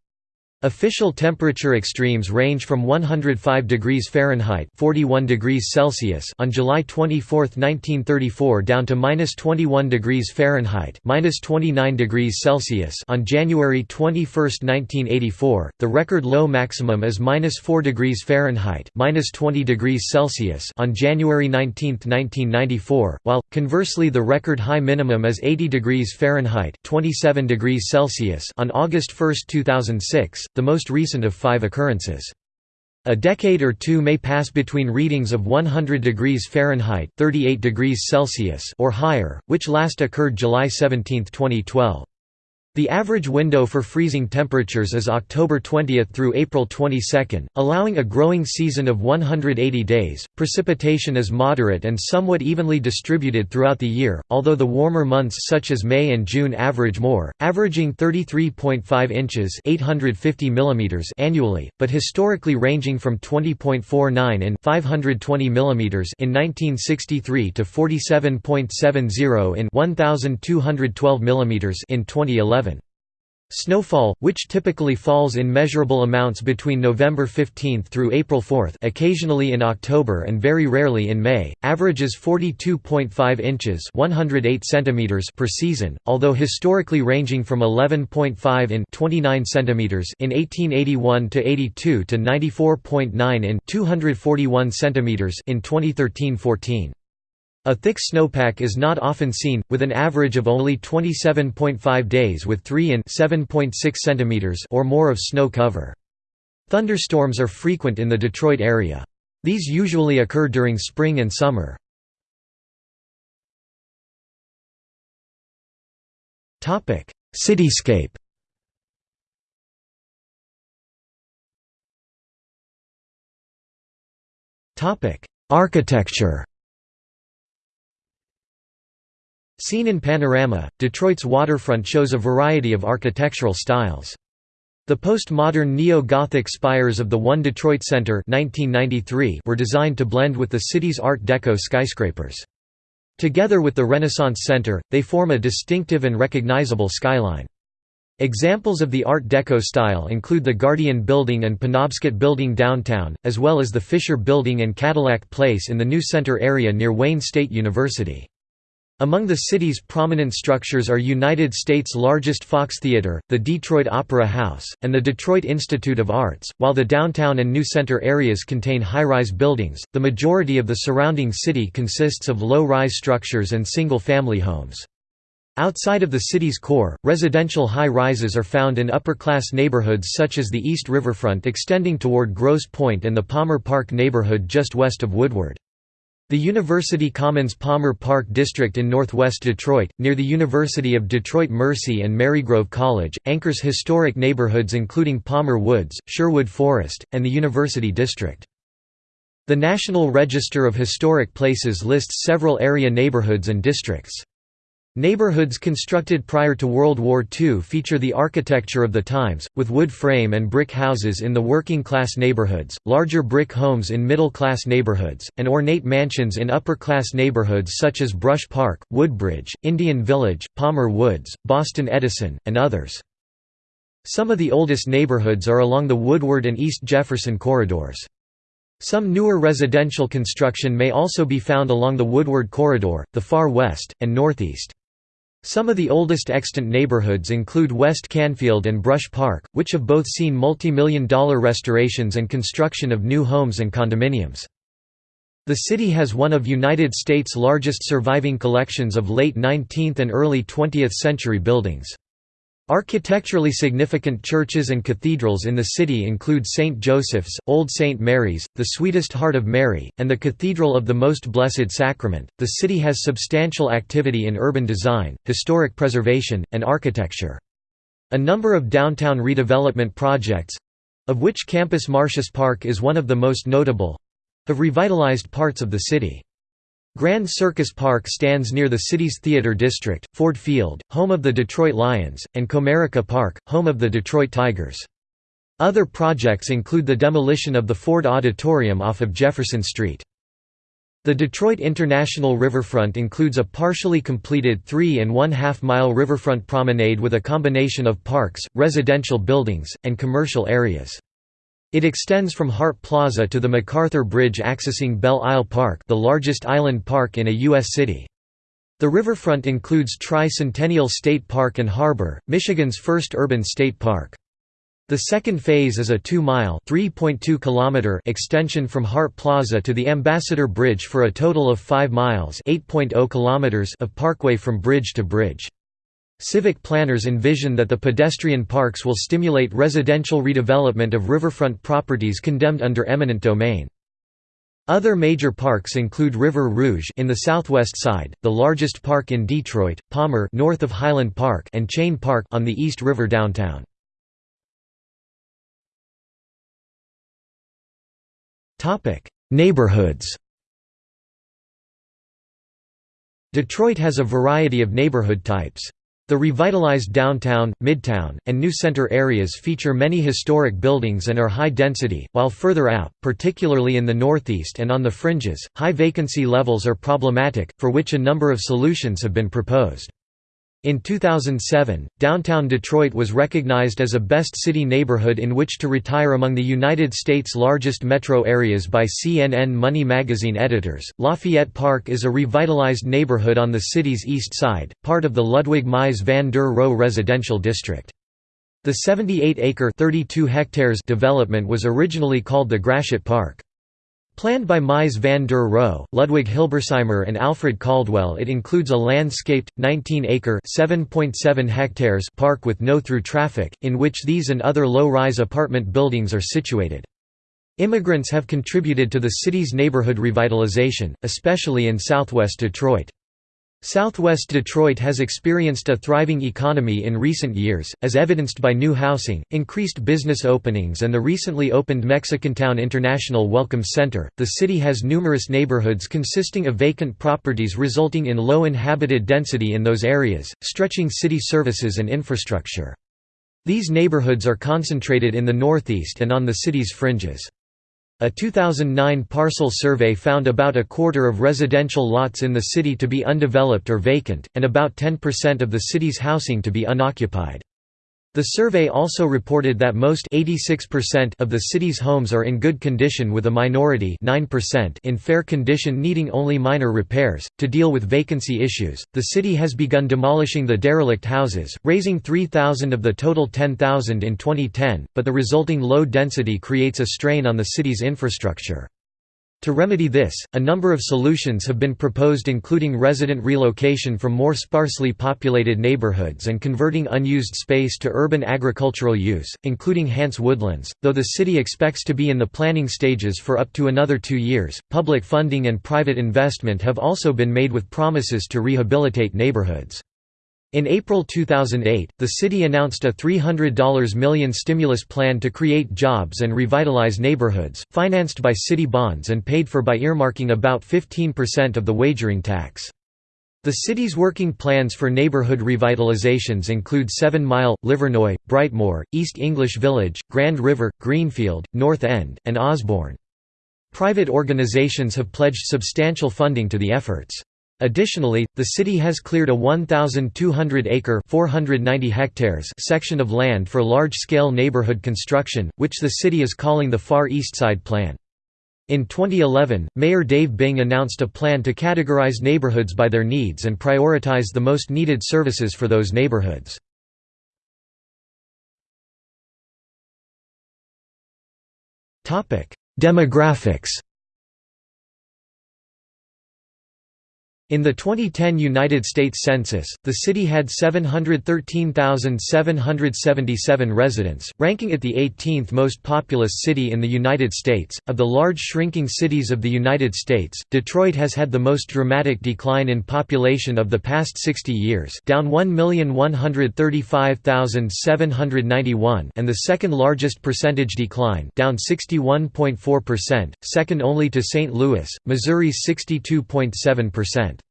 Official temperature extremes range from 105 degrees Fahrenheit (41 degrees Celsius) on July 24, 1934 down to -21 degrees Fahrenheit (-29 degrees Celsius) on January 21, 1984. The record low maximum is -4 degrees Fahrenheit (-20 degrees Celsius) on January 19, 1994, while conversely the record high minimum is 80 degrees Fahrenheit (27 degrees Celsius) on August 1, 2006 the most recent of five occurrences. A decade or two may pass between readings of 100 degrees Fahrenheit 38 degrees Celsius or higher, which last occurred July 17, 2012. The average window for freezing temperatures is October 20 through April 22, allowing a growing season of 180 days. Precipitation is moderate and somewhat evenly distributed throughout the year, although the warmer months such as May and June average more, averaging 33.5 inches (850 mm) annually, but historically ranging from 20.49 in 520 mm in 1963 to 47.70 in 1212 mm in 2011. Snowfall, which typically falls in measurable amounts between November 15 through April 4 occasionally in October and very rarely in May, averages 42.5 inches 108 centimeters per season, although historically ranging from 11.5 in 29 centimeters in 1881 to 82 to 94.9 in 241 centimeters in 2013-14. A thick snowpack is not often seen, with an average of only 27.5 days with 3 in 7.6 cm or more of snow cover. Thunderstorms are frequent in the Detroit area. These usually occur during spring and summer. Cityscape Architecture Seen in panorama, Detroit's waterfront shows a variety of architectural styles. The postmodern neo-Gothic spires of the One Detroit Center 1993 were designed to blend with the city's Art Deco skyscrapers. Together with the Renaissance Center, they form a distinctive and recognizable skyline. Examples of the Art Deco style include the Guardian Building and Penobscot Building downtown, as well as the Fisher Building and Cadillac Place in the new center area near Wayne State University. Among the city's prominent structures are United States' largest Fox Theater, the Detroit Opera House, and the Detroit Institute of Arts. While the downtown and New Center areas contain high-rise buildings, the majority of the surrounding city consists of low-rise structures and single-family homes. Outside of the city's core, residential high-rises are found in upper-class neighborhoods such as the East Riverfront extending toward Grosse Pointe and the Palmer Park neighborhood just west of Woodward. The University Commons Palmer Park District in northwest Detroit, near the University of Detroit Mercy and Marygrove College, anchors historic neighborhoods including Palmer Woods, Sherwood Forest, and the University District. The National Register of Historic Places lists several area neighborhoods and districts. Neighborhoods constructed prior to World War II feature the architecture of the times, with wood frame and brick houses in the working-class neighborhoods, larger brick homes in middle-class neighborhoods, and ornate mansions in upper-class neighborhoods such as Brush Park, Woodbridge, Indian Village, Palmer Woods, Boston Edison, and others. Some of the oldest neighborhoods are along the Woodward and East Jefferson corridors. Some newer residential construction may also be found along the Woodward Corridor, the Far West, and Northeast. Some of the oldest extant neighborhoods include West Canfield and Brush Park, which have both seen multi-million dollar restorations and construction of new homes and condominiums. The city has one of United States' largest surviving collections of late 19th and early 20th century buildings. Architecturally significant churches and cathedrals in the city include St. Joseph's, Old St. Mary's, the Sweetest Heart of Mary, and the Cathedral of the Most Blessed Sacrament. The city has substantial activity in urban design, historic preservation, and architecture. A number of downtown redevelopment projects of which Campus Martius Park is one of the most notable have revitalized parts of the city. Grand Circus Park stands near the city's theater district, Ford Field, home of the Detroit Lions, and Comerica Park, home of the Detroit Tigers. Other projects include the demolition of the Ford Auditorium off of Jefferson Street. The Detroit International Riverfront includes a partially completed three and one-half mile riverfront promenade with a combination of parks, residential buildings, and commercial areas. It extends from Hart Plaza to the MacArthur Bridge accessing Belle Isle Park the largest island park in a U.S. city. The riverfront includes Tri-Centennial State Park and Harbor, Michigan's first urban state park. The second phase is a 2-mile extension from Hart Plaza to the Ambassador Bridge for a total of 5 miles oh of parkway from bridge to bridge. Civic planners envision that the pedestrian parks will stimulate residential redevelopment of riverfront properties condemned under eminent domain. Other major parks include River Rouge in the southwest side, the largest park in Detroit, Palmer north of Highland Park and Chene Park on the East River downtown. Topic: Neighborhoods. Detroit has a variety of neighborhood types. The revitalized downtown, midtown, and new center areas feature many historic buildings and are high density, while further out, particularly in the northeast and on the fringes, high vacancy levels are problematic, for which a number of solutions have been proposed. In 2007, downtown Detroit was recognized as a best city neighborhood in which to retire among the United States' largest metro areas by CNN Money magazine editors. Lafayette Park is a revitalized neighborhood on the city's east side, part of the Ludwig Mies van der Rohe residential district. The 78-acre (32 hectares) development was originally called the Gratiot Park. Planned by Mies van der Rohe, Ludwig Hilbersheimer and Alfred Caldwell it includes a landscaped, 19-acre hectares park with no-through traffic, in which these and other low-rise apartment buildings are situated. Immigrants have contributed to the city's neighborhood revitalization, especially in southwest Detroit. Southwest Detroit has experienced a thriving economy in recent years, as evidenced by new housing, increased business openings, and the recently opened Mexicantown International Welcome Center. The city has numerous neighborhoods consisting of vacant properties, resulting in low inhabited density in those areas, stretching city services and infrastructure. These neighborhoods are concentrated in the northeast and on the city's fringes. A 2009 parcel survey found about a quarter of residential lots in the city to be undeveloped or vacant, and about 10% of the city's housing to be unoccupied. The survey also reported that most 86% of the city's homes are in good condition with a minority 9% in fair condition needing only minor repairs. To deal with vacancy issues, the city has begun demolishing the derelict houses, raising 3,000 of the total 10,000 in 2010, but the resulting low density creates a strain on the city's infrastructure. To remedy this, a number of solutions have been proposed including resident relocation from more sparsely populated neighborhoods and converting unused space to urban agricultural use, including Hantz Woodlands. Though the city expects to be in the planning stages for up to another two years, public funding and private investment have also been made with promises to rehabilitate neighborhoods. In April 2008, the city announced a $300 million stimulus plan to create jobs and revitalize neighborhoods, financed by city bonds and paid for by earmarking about 15% of the wagering tax. The city's working plans for neighborhood revitalizations include Seven Mile, Livernois, Brightmoor, East English Village, Grand River, Greenfield, North End, and Osborne. Private organizations have pledged substantial funding to the efforts. Additionally, the city has cleared a 1,200-acre (490 hectares) section of land for large-scale neighborhood construction, which the city is calling the Far East Side Plan. In 2011, Mayor Dave Bing announced a plan to categorize neighborhoods by their needs and prioritize the most needed services for those neighborhoods. Demographics In the 2010 United States Census, the city had 713,777 residents, ranking it the 18th most populous city in the United States. Of the large shrinking cities of the United States, Detroit has had the most dramatic decline in population of the past 60 years, down 1,135,791, and the second largest percentage decline, down 61.4%, second only to St. Louis, Missouri's 62.7%.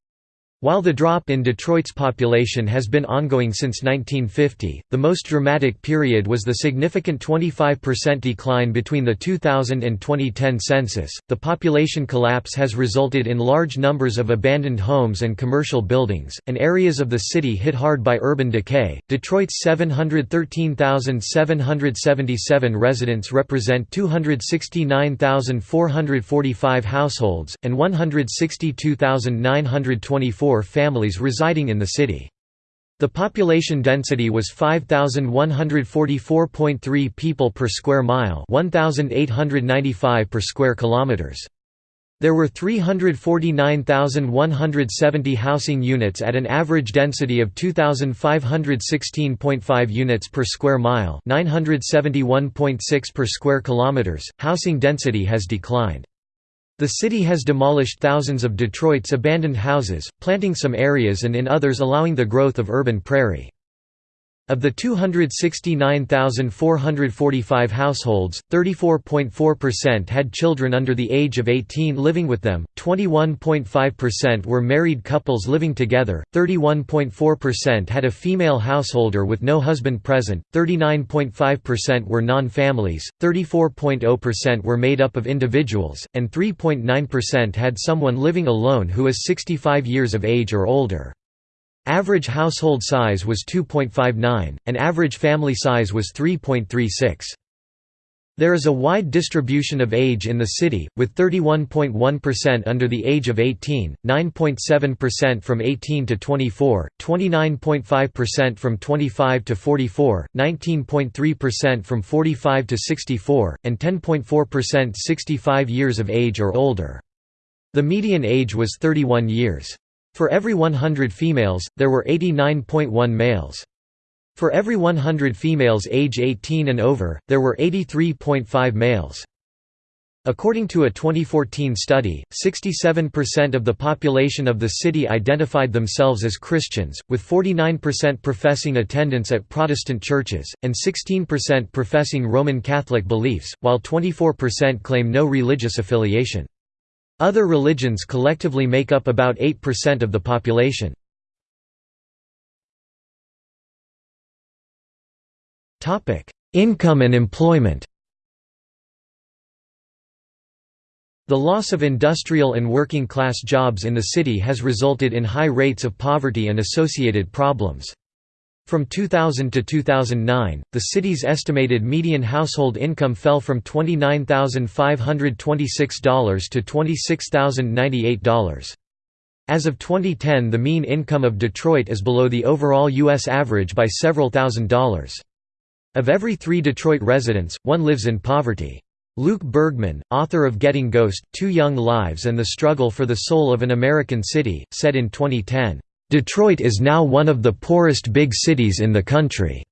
While the drop in Detroit's population has been ongoing since 1950, the most dramatic period was the significant 25% decline between the 2000 and 2010 census. The population collapse has resulted in large numbers of abandoned homes and commercial buildings, and areas of the city hit hard by urban decay. Detroit's 713,777 residents represent 269,445 households, and 162,924 families residing in the city. The population density was 5144.3 people per square mile, 1895 per square kilometers. There were 349,170 housing units at an average density of 2516.5 units per square mile, 971.6 per square kilometers. Housing density has declined. The city has demolished thousands of Detroit's abandoned houses, planting some areas and in others allowing the growth of urban prairie. Of the 269,445 households, 34.4% had children under the age of 18 living with them, 21.5% were married couples living together, 31.4% had a female householder with no husband present, 39.5% were non-families, 34.0% were made up of individuals, and 3.9% had someone living alone who is 65 years of age or older. Average household size was 2.59, and average family size was 3.36. There is a wide distribution of age in the city, with 31.1% under the age of 18, 9.7% from 18 to 24, 29.5% from 25 to 44, 19.3% from 45 to 64, and 10.4% 65 years of age or older. The median age was 31 years. For every 100 females, there were 89.1 males. For every 100 females age 18 and over, there were 83.5 males. According to a 2014 study, 67% of the population of the city identified themselves as Christians, with 49% professing attendance at Protestant churches, and 16% professing Roman Catholic beliefs, while 24% claim no religious affiliation. Other religions collectively make up about 8% of the population. Income and employment The loss of industrial and working-class jobs in the city has resulted in high rates of poverty and associated problems. From 2000 to 2009, the city's estimated median household income fell from $29,526 to $26,098. As of 2010 the mean income of Detroit is below the overall U.S. average by several thousand dollars. Of every three Detroit residents, one lives in poverty. Luke Bergmann, author of Getting Ghost, Two Young Lives and the Struggle for the Soul of an American City, said in 2010, Detroit is now one of the poorest big cities in the country.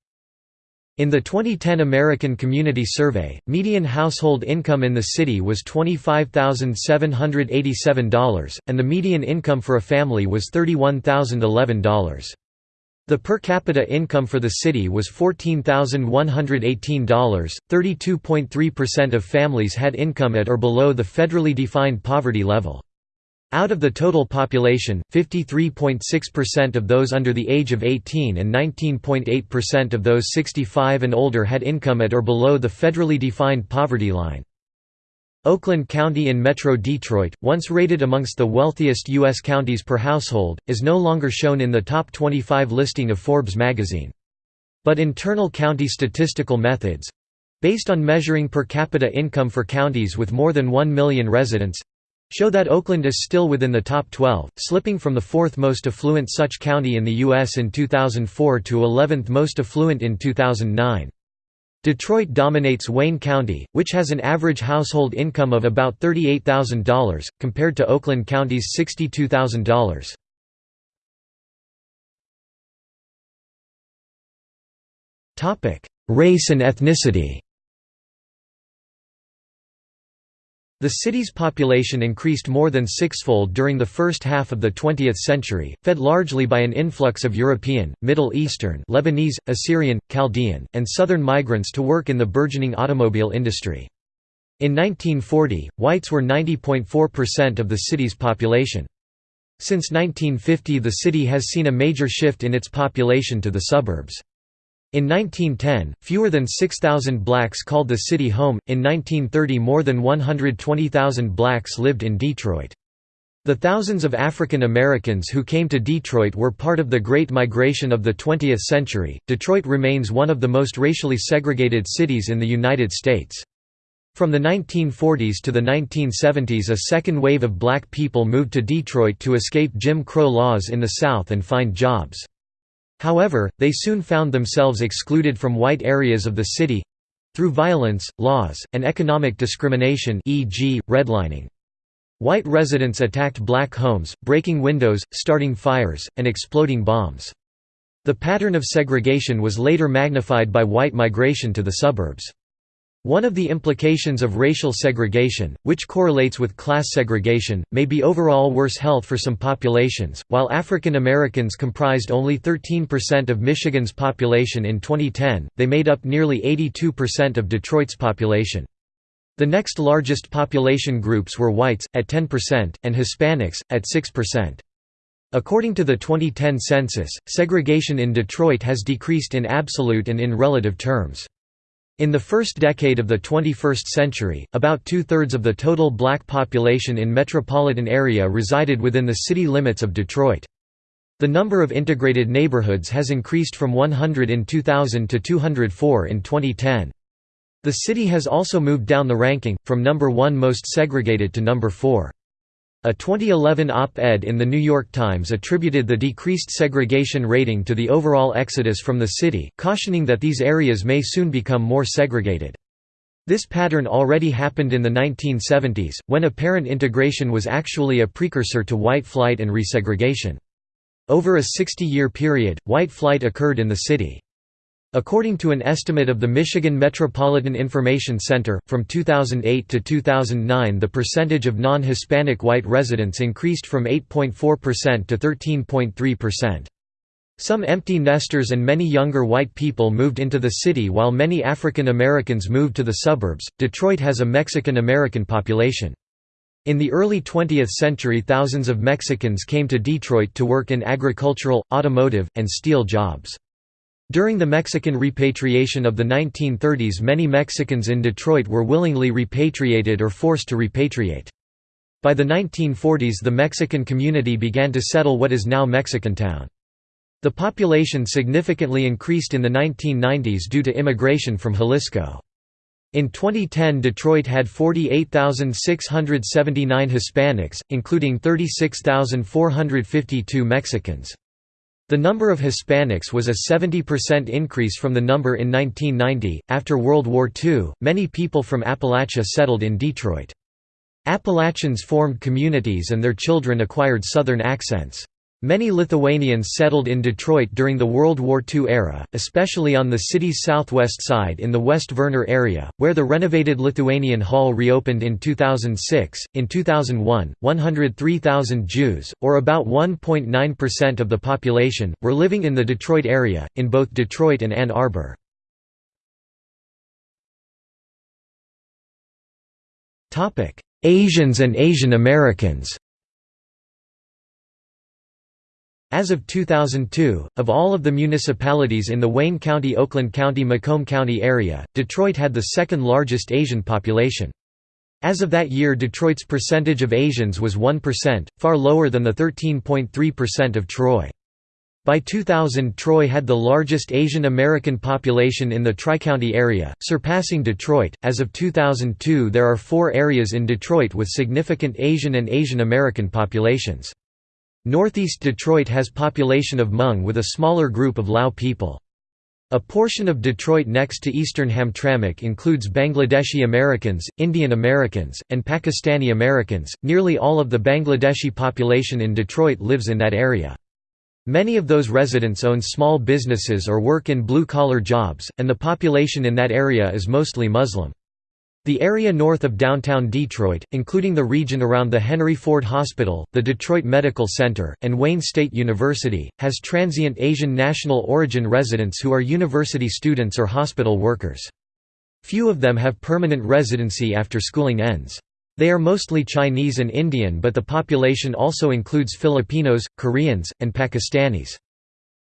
In the 2010 American Community Survey, median household income in the city was $25,787, and the median income for a family was $31,011. The per capita income for the city was $14,118. 32.3% of families had income at or below the federally defined poverty level. Out of the total population, 53.6% of those under the age of 18 and 19.8% of those 65 and older had income at or below the federally defined poverty line. Oakland County in Metro Detroit, once rated amongst the wealthiest U.S. counties per household, is no longer shown in the top 25 listing of Forbes magazine. But internal county statistical methods—based on measuring per capita income for counties with more than 1 million residents, show that Oakland is still within the top 12, slipping from the fourth most affluent such county in the U.S. in 2004 to 11th most affluent in 2009. Detroit dominates Wayne County, which has an average household income of about $38,000, compared to Oakland County's $62,000. Race and ethnicity The city's population increased more than sixfold during the first half of the 20th century, fed largely by an influx of European, Middle Eastern Lebanese, Assyrian, Chaldean, and Southern migrants to work in the burgeoning automobile industry. In 1940, whites were 90.4% of the city's population. Since 1950 the city has seen a major shift in its population to the suburbs. In 1910, fewer than 6,000 blacks called the city home, in 1930 more than 120,000 blacks lived in Detroit. The thousands of African Americans who came to Detroit were part of the Great Migration of the 20th century. Detroit remains one of the most racially segregated cities in the United States. From the 1940s to the 1970s a second wave of black people moved to Detroit to escape Jim Crow laws in the South and find jobs. However, they soon found themselves excluded from white areas of the city—through violence, laws, and economic discrimination e.g., redlining. White residents attacked black homes, breaking windows, starting fires, and exploding bombs. The pattern of segregation was later magnified by white migration to the suburbs. One of the implications of racial segregation, which correlates with class segregation, may be overall worse health for some populations. While African Americans comprised only 13% of Michigan's population in 2010, they made up nearly 82% of Detroit's population. The next largest population groups were whites, at 10%, and Hispanics, at 6%. According to the 2010 census, segregation in Detroit has decreased in absolute and in relative terms. In the first decade of the 21st century, about two-thirds of the total black population in metropolitan area resided within the city limits of Detroit. The number of integrated neighborhoods has increased from 100 in 2000 to 204 in 2010. The city has also moved down the ranking, from number 1 most segregated to number 4. A 2011 op-ed in The New York Times attributed the decreased segregation rating to the overall exodus from the city, cautioning that these areas may soon become more segregated. This pattern already happened in the 1970s, when apparent integration was actually a precursor to white flight and resegregation. Over a 60-year period, white flight occurred in the city. According to an estimate of the Michigan Metropolitan Information Center, from 2008 to 2009 the percentage of non-Hispanic white residents increased from 8.4% to 13.3%. Some empty nesters and many younger white people moved into the city while many African Americans moved to the suburbs. Detroit has a Mexican American population. In the early 20th century thousands of Mexicans came to Detroit to work in agricultural, automotive, and steel jobs. During the Mexican repatriation of the 1930s many Mexicans in Detroit were willingly repatriated or forced to repatriate. By the 1940s the Mexican community began to settle what is now Mexicantown. The population significantly increased in the 1990s due to immigration from Jalisco. In 2010 Detroit had 48,679 Hispanics, including 36,452 Mexicans. The number of Hispanics was a 70% increase from the number in 1990. After World War II, many people from Appalachia settled in Detroit. Appalachians formed communities and their children acquired Southern accents. Many Lithuanians settled in Detroit during the World War II era, especially on the city's southwest side in the West Vernor area, where the renovated Lithuanian Hall reopened in 2006. In 2001, 103,000 Jews, or about 1.9% of the population, were living in the Detroit area, in both Detroit and Ann Arbor. Asians and Asian Americans As of 2002, of all of the municipalities in the Wayne County Oakland County Macomb County area, Detroit had the second largest Asian population. As of that year Detroit's percentage of Asians was 1%, far lower than the 13.3% of Troy. By 2000 Troy had the largest Asian American population in the Tri-County area, surpassing Detroit. As of 2002 there are four areas in Detroit with significant Asian and Asian American populations. Northeast Detroit has population of Hmong with a smaller group of Lao people. A portion of Detroit next to eastern Hamtramck includes Bangladeshi Americans, Indian Americans, and Pakistani Americans. Nearly all of the Bangladeshi population in Detroit lives in that area. Many of those residents own small businesses or work in blue-collar jobs, and the population in that area is mostly Muslim. The area north of downtown Detroit, including the region around the Henry Ford Hospital, the Detroit Medical Center, and Wayne State University, has transient Asian national origin residents who are university students or hospital workers. Few of them have permanent residency after schooling ends. They are mostly Chinese and Indian but the population also includes Filipinos, Koreans, and Pakistanis.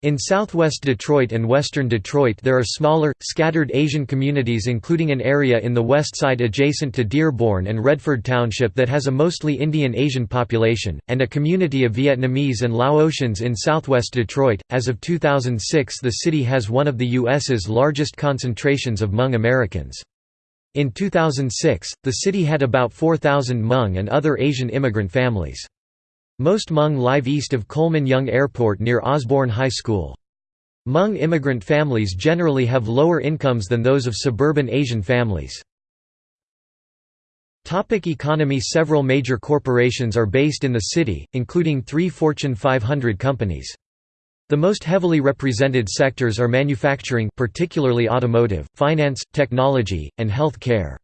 In southwest Detroit and western Detroit there are smaller, scattered Asian communities including an area in the west side adjacent to Dearborn and Redford Township that has a mostly Indian Asian population, and a community of Vietnamese and Laotians in southwest Detroit. As of 2006 the city has one of the U.S.'s largest concentrations of Hmong Americans. In 2006, the city had about 4,000 Hmong and other Asian immigrant families. Most Hmong live east of Coleman Young Airport near Osborne High School. Hmong immigrant families generally have lower incomes than those of suburban Asian families. Topic economy Several major corporations are based in the city, including three Fortune 500 companies. The most heavily represented sectors are manufacturing particularly automotive, finance, technology, and health care.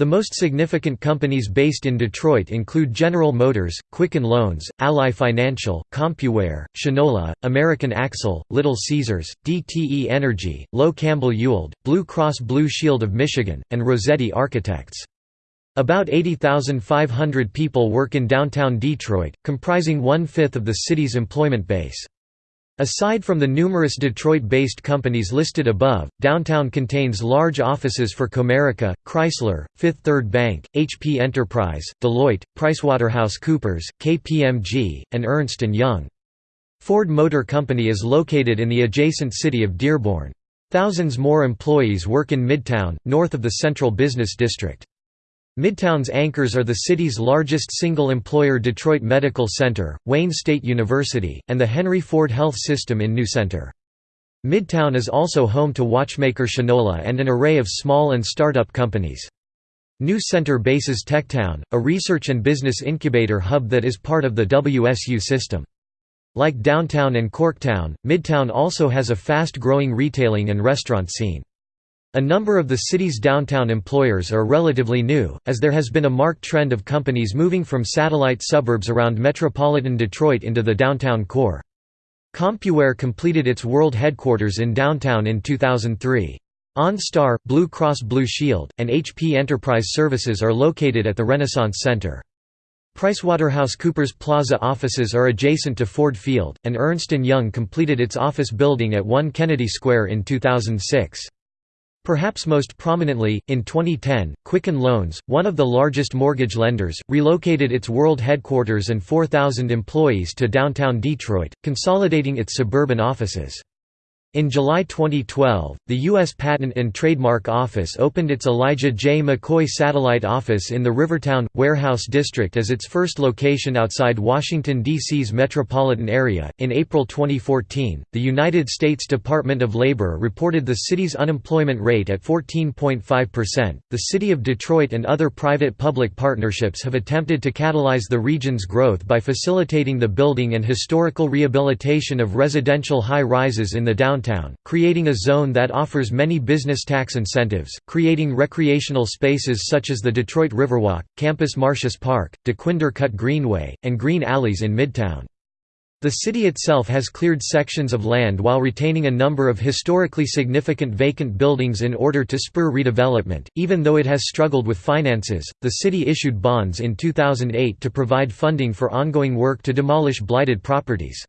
The most significant companies based in Detroit include General Motors, Quicken Loans, Ally Financial, CompuWare, Shinola, American Axle, Little Caesars, DTE Energy, Lowe Campbell Ewald, Blue Cross Blue Shield of Michigan, and Rossetti Architects. About 80,500 people work in downtown Detroit, comprising one-fifth of the city's employment base. Aside from the numerous Detroit-based companies listed above, downtown contains large offices for Comerica, Chrysler, Fifth Third Bank, HP Enterprise, Deloitte, PricewaterhouseCoopers, KPMG, and Ernst & Young. Ford Motor Company is located in the adjacent city of Dearborn. Thousands more employees work in Midtown, north of the Central Business District. Midtown's anchors are the city's largest single-employer Detroit Medical Center, Wayne State University, and the Henry Ford Health System in New Center. Midtown is also home to watchmaker Shinola and an array of small and startup companies. New Center bases Techtown, a research and business incubator hub that is part of the WSU system. Like downtown and Corktown, Midtown also has a fast-growing retailing and restaurant scene. A number of the city's downtown employers are relatively new, as there has been a marked trend of companies moving from satellite suburbs around metropolitan Detroit into the downtown core. CompuWare completed its world headquarters in downtown in 2003. OnStar, Blue Cross Blue Shield, and HP Enterprise Services are located at the Renaissance Center. PricewaterhouseCoopers Plaza offices are adjacent to Ford Field, and Ernst & Young completed its office building at 1 Kennedy Square in 2006. Perhaps most prominently, in 2010, Quicken Loans, one of the largest mortgage lenders, relocated its world headquarters and 4,000 employees to downtown Detroit, consolidating its suburban offices. In July 2012, the U.S. Patent and Trademark Office opened its Elijah J. McCoy Satellite Office in the Rivertown, Warehouse District as its first location outside Washington, D.C.'s metropolitan area. In April 2014, the United States Department of Labor reported the city's unemployment rate at 14.5%. The City of Detroit and other private public partnerships have attempted to catalyze the region's growth by facilitating the building and historical rehabilitation of residential high rises in the downtown downtown, creating a zone that offers many business tax incentives, creating recreational spaces such as the Detroit Riverwalk, Campus Martius Park, Dequindre Cut Greenway, and green alleys in Midtown. The city itself has cleared sections of land while retaining a number of historically significant vacant buildings in order to spur redevelopment. Even though it has struggled with finances, the city issued bonds in 2008 to provide funding for ongoing work to demolish blighted properties.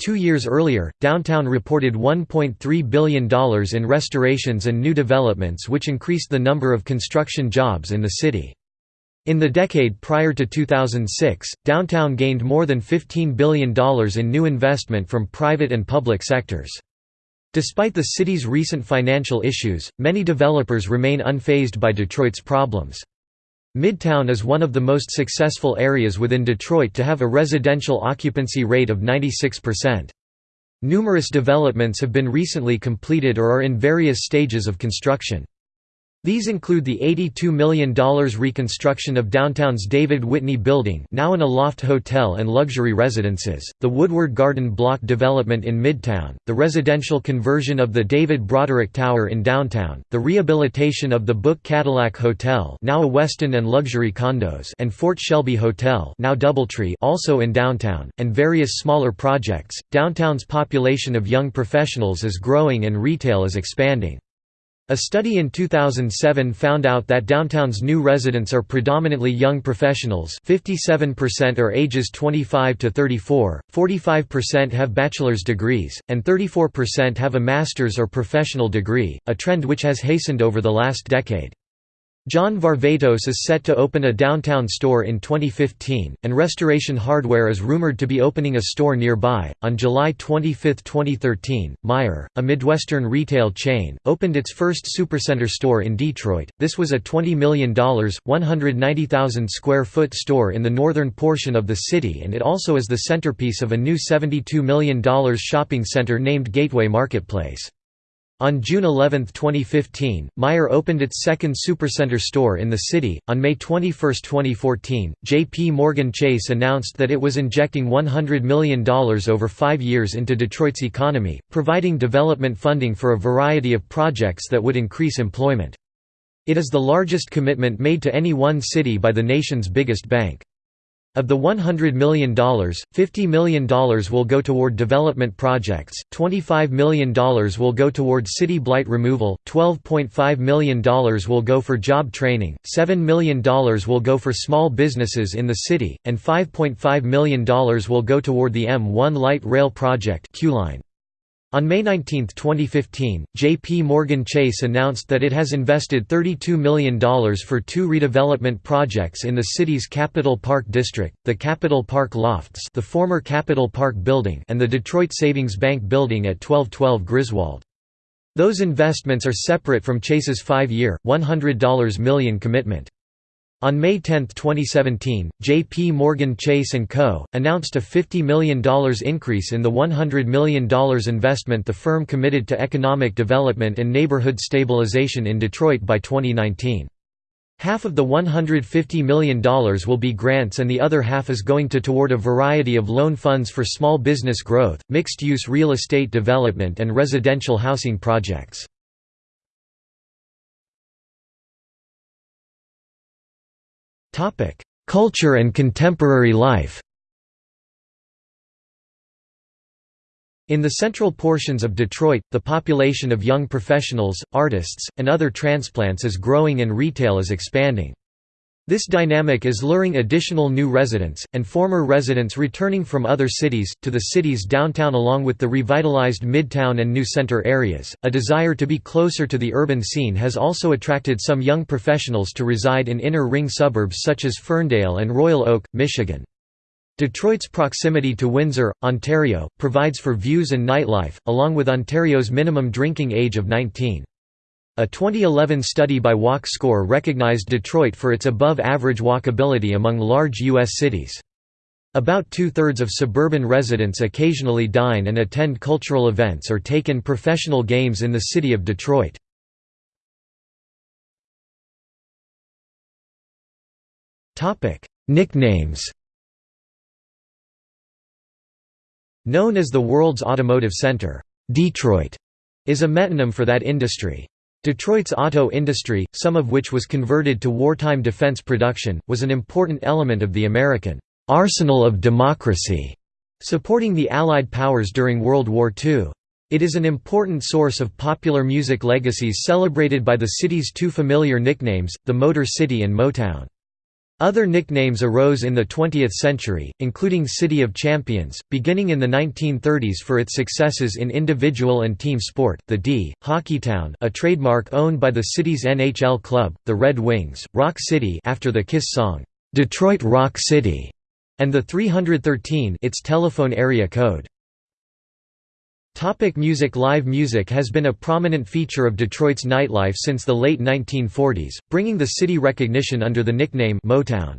Two years earlier, downtown reported $1.3 billion in restorations and new developments which increased the number of construction jobs in the city. In the decade prior to 2006, downtown gained more than $15 billion in new investment from private and public sectors. Despite the city's recent financial issues, many developers remain unfazed by Detroit's problems. Midtown is one of the most successful areas within Detroit to have a residential occupancy rate of 96%. Numerous developments have been recently completed or are in various stages of construction. These include the $82 million reconstruction of downtown's David Whitney Building now an Aloft Hotel and luxury residences, the Woodward Garden Block development in Midtown, the residential conversion of the David Broderick Tower in downtown, the rehabilitation of the Book Cadillac Hotel now a Westin and luxury condos and Fort Shelby Hotel now Doubletree also in downtown, and various smaller projects. Downtown's population of young professionals is growing and retail is expanding. A study in 2007 found out that downtown's new residents are predominantly young professionals 57% are ages 25 to 34, 45% have bachelor's degrees, and 34% have a master's or professional degree, a trend which has hastened over the last decade. John Varvatos is set to open a downtown store in 2015, and Restoration Hardware is rumored to be opening a store nearby. On July 25, 2013, Meijer, a Midwestern retail chain, opened its first supercenter store in Detroit. This was a $20 million, 190,000 square foot store in the northern portion of the city, and it also is the centerpiece of a new $72 million shopping center named Gateway Marketplace. On June 11, 2015, Meijer opened its second supercenter store in the city. On May 21, 2014, J.P. Morgan Chase announced that it was injecting $100 million over five years into Detroit's economy, providing development funding for a variety of projects that would increase employment. It is the largest commitment made to any one city by the nation's biggest bank. Of the $100 million, $50 million will go toward development projects, $25 million will go toward city blight removal, $12.5 million will go for job training, $7 million will go for small businesses in the city, and $5.5 million will go toward the M1 light rail project Q-line. On May 19, 2015, J.P. Morgan Chase announced that it has invested $32 million for two redevelopment projects in the city's Capitol Park District, the Capitol Park Lofts the former Capitol Park Building and the Detroit Savings Bank Building at 1212 Griswold. Those investments are separate from Chase's five-year, $100 million commitment. On May 10, 2017, J.P. Morgan Chase & Co. announced a $50 million increase in the $100 million investment the firm committed to economic development and neighborhood stabilization in Detroit by 2019. Half of the $150 million will be grants and the other half is going to toward a variety of loan funds for small business growth, mixed-use real estate development and residential housing projects. Culture and contemporary life In the central portions of Detroit, the population of young professionals, artists, and other transplants is growing and retail is expanding. This dynamic is luring additional new residents, and former residents returning from other cities, to the city's downtown along with the revitalized Midtown and New Center areas. A desire to be closer to the urban scene has also attracted some young professionals to reside in inner ring suburbs such as Ferndale and Royal Oak, Michigan. Detroit's proximity to Windsor, Ontario, provides for views and nightlife, along with Ontario's minimum drinking age of 19. A 2011 study by Walk Score recognized Detroit for its above-average walkability among large U.S. cities. About two-thirds of suburban residents occasionally dine and attend cultural events or take in professional games in the city of Detroit. Nicknames Known as the world's automotive center, Detroit is a metonym for that industry. Detroit's auto industry, some of which was converted to wartime defense production, was an important element of the American arsenal of democracy, supporting the Allied powers during World War II. It is an important source of popular music legacies celebrated by the city's two familiar nicknames, the Motor City and Motown. Other nicknames arose in the 20th century, including City of Champions, beginning in the 1930s for its successes in individual and team sport, the D, Hockeytown a trademark owned by the city's NHL club, the Red Wings, Rock City after the Kiss song, "'Detroit Rock City' and the 313 its telephone area code. Topic music Live music has been a prominent feature of Detroit's nightlife since the late 1940s, bringing the city recognition under the nickname Motown.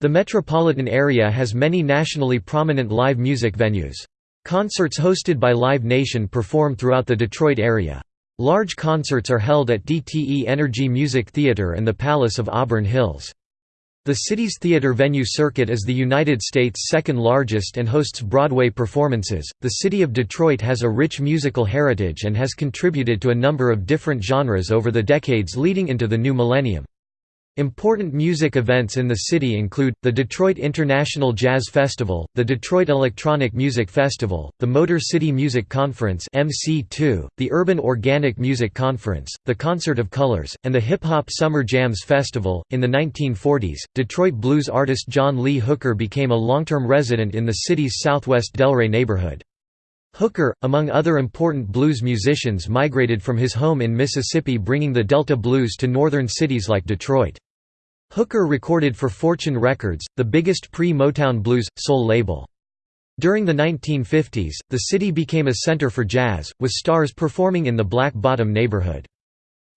The metropolitan area has many nationally prominent live music venues. Concerts hosted by Live Nation perform throughout the Detroit area. Large concerts are held at DTE Energy Music Theater and the Palace of Auburn Hills. The city's theater venue circuit is the United States' second largest and hosts Broadway performances. The city of Detroit has a rich musical heritage and has contributed to a number of different genres over the decades leading into the new millennium. Important music events in the city include, the Detroit International Jazz Festival, the Detroit Electronic Music Festival, the Motor City Music Conference the Urban Organic Music Conference, the Concert of Colors, and the Hip Hop Summer Jams Festival. In the 1940s, Detroit blues artist John Lee Hooker became a long-term resident in the city's southwest Delray neighborhood. Hooker, among other important blues musicians migrated from his home in Mississippi bringing the Delta blues to northern cities like Detroit. Hooker recorded for Fortune Records, the biggest pre-Motown blues, soul label. During the 1950s, the city became a center for jazz, with stars performing in the Black Bottom neighborhood.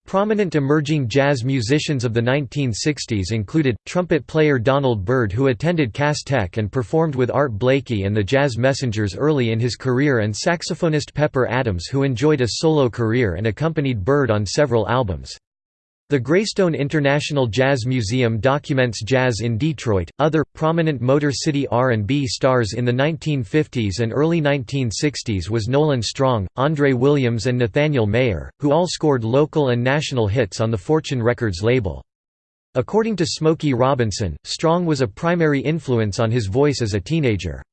Prominent emerging jazz musicians of the 1960s included, trumpet player Donald Byrd who attended Cass Tech and performed with Art Blakey and the Jazz Messengers early in his career and saxophonist Pepper Adams who enjoyed a solo career and accompanied Byrd on several albums. The Graystone International Jazz Museum documents jazz in Detroit. Other prominent Motor City R&B stars in the 1950s and early 1960s was Nolan Strong, Andre Williams and Nathaniel Mayer, who all scored local and national hits on the Fortune Records label. According to Smokey Robinson, Strong was a primary influence on his voice as a teenager.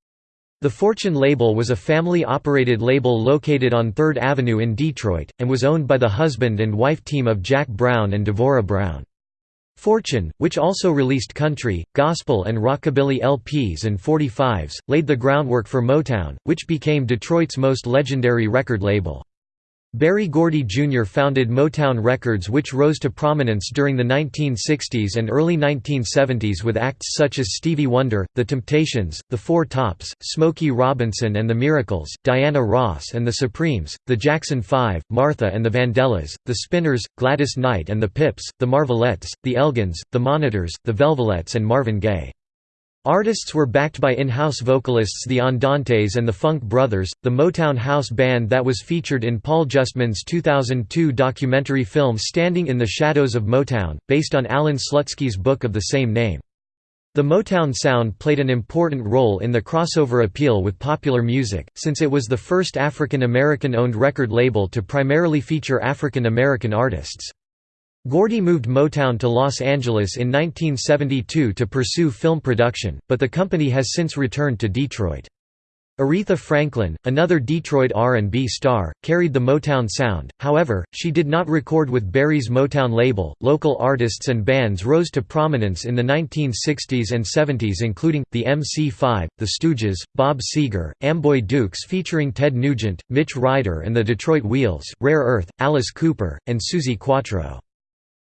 The Fortune label was a family-operated label located on 3rd Avenue in Detroit, and was owned by the husband and wife team of Jack Brown and Devora Brown. Fortune, which also released country, gospel and rockabilly LPs and 45s, laid the groundwork for Motown, which became Detroit's most legendary record label. Berry Gordy Jr. founded Motown Records which rose to prominence during the 1960s and early 1970s with acts such as Stevie Wonder, The Temptations, The Four Tops, Smokey Robinson and The Miracles, Diana Ross and The Supremes, The Jackson Five, Martha and the Vandellas, The Spinners, Gladys Knight and the Pips, The Marvelettes, The Elgins, The Monitors, The Velvelettes and Marvin Gaye. Artists were backed by in-house vocalists the Andantes and the Funk Brothers, the Motown house band that was featured in Paul Justman's 2002 documentary film Standing in the Shadows of Motown, based on Alan Slutsky's book of the same name. The Motown sound played an important role in the crossover appeal with popular music, since it was the first African American owned record label to primarily feature African American artists. Gordy moved Motown to Los Angeles in 1972 to pursue film production, but the company has since returned to Detroit. Aretha Franklin, another Detroit R&B star, carried the Motown sound, however, she did not record with Berry's Motown label. Local artists and bands rose to prominence in the 1960s and 70s including, the MC5, The Stooges, Bob Seger, Amboy Dukes featuring Ted Nugent, Mitch Ryder and the Detroit Wheels, Rare Earth, Alice Cooper, and Suzi Quatro.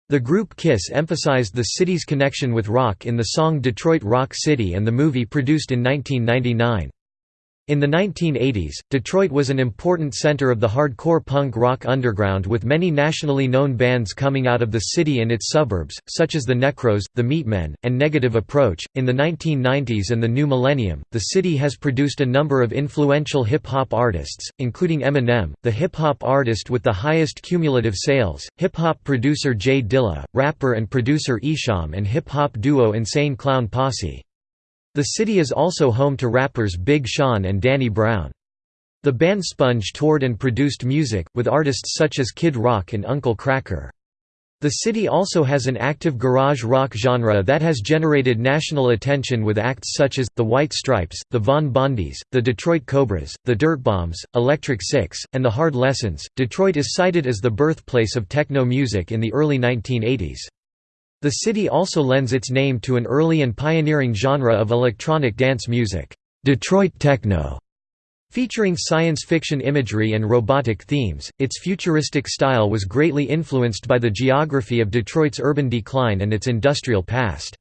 The group Kiss emphasized the city's connection with rock in the song Detroit Rock City and the movie produced in 1999. In the 1980s, Detroit was an important center of the hardcore punk rock underground with many nationally known bands coming out of the city and its suburbs, such as the Necros, the Meatmen, and Negative Approach. In the 1990s and the new millennium, the city has produced a number of influential hip hop artists, including Eminem, the hip hop artist with the highest cumulative sales, hip hop producer J Dilla, rapper and producer Esham, and hip hop duo Insane Clown Posse. The city is also home to rappers Big Sean and Danny Brown. The band Sponge toured and produced music, with artists such as Kid Rock and Uncle Kracker. The city also has an active garage rock genre that has generated national attention with acts such as, The White Stripes, The Von Bondies, The Detroit Cobras, The Dirtbombs, Electric Six, and The Hard Lessons. Detroit is cited as the birthplace of techno music in the early 1980s. The city also lends its name to an early and pioneering genre of electronic dance music, Detroit techno. Featuring science fiction imagery and robotic themes, its futuristic style was greatly influenced by the geography of Detroit's urban decline and its industrial past.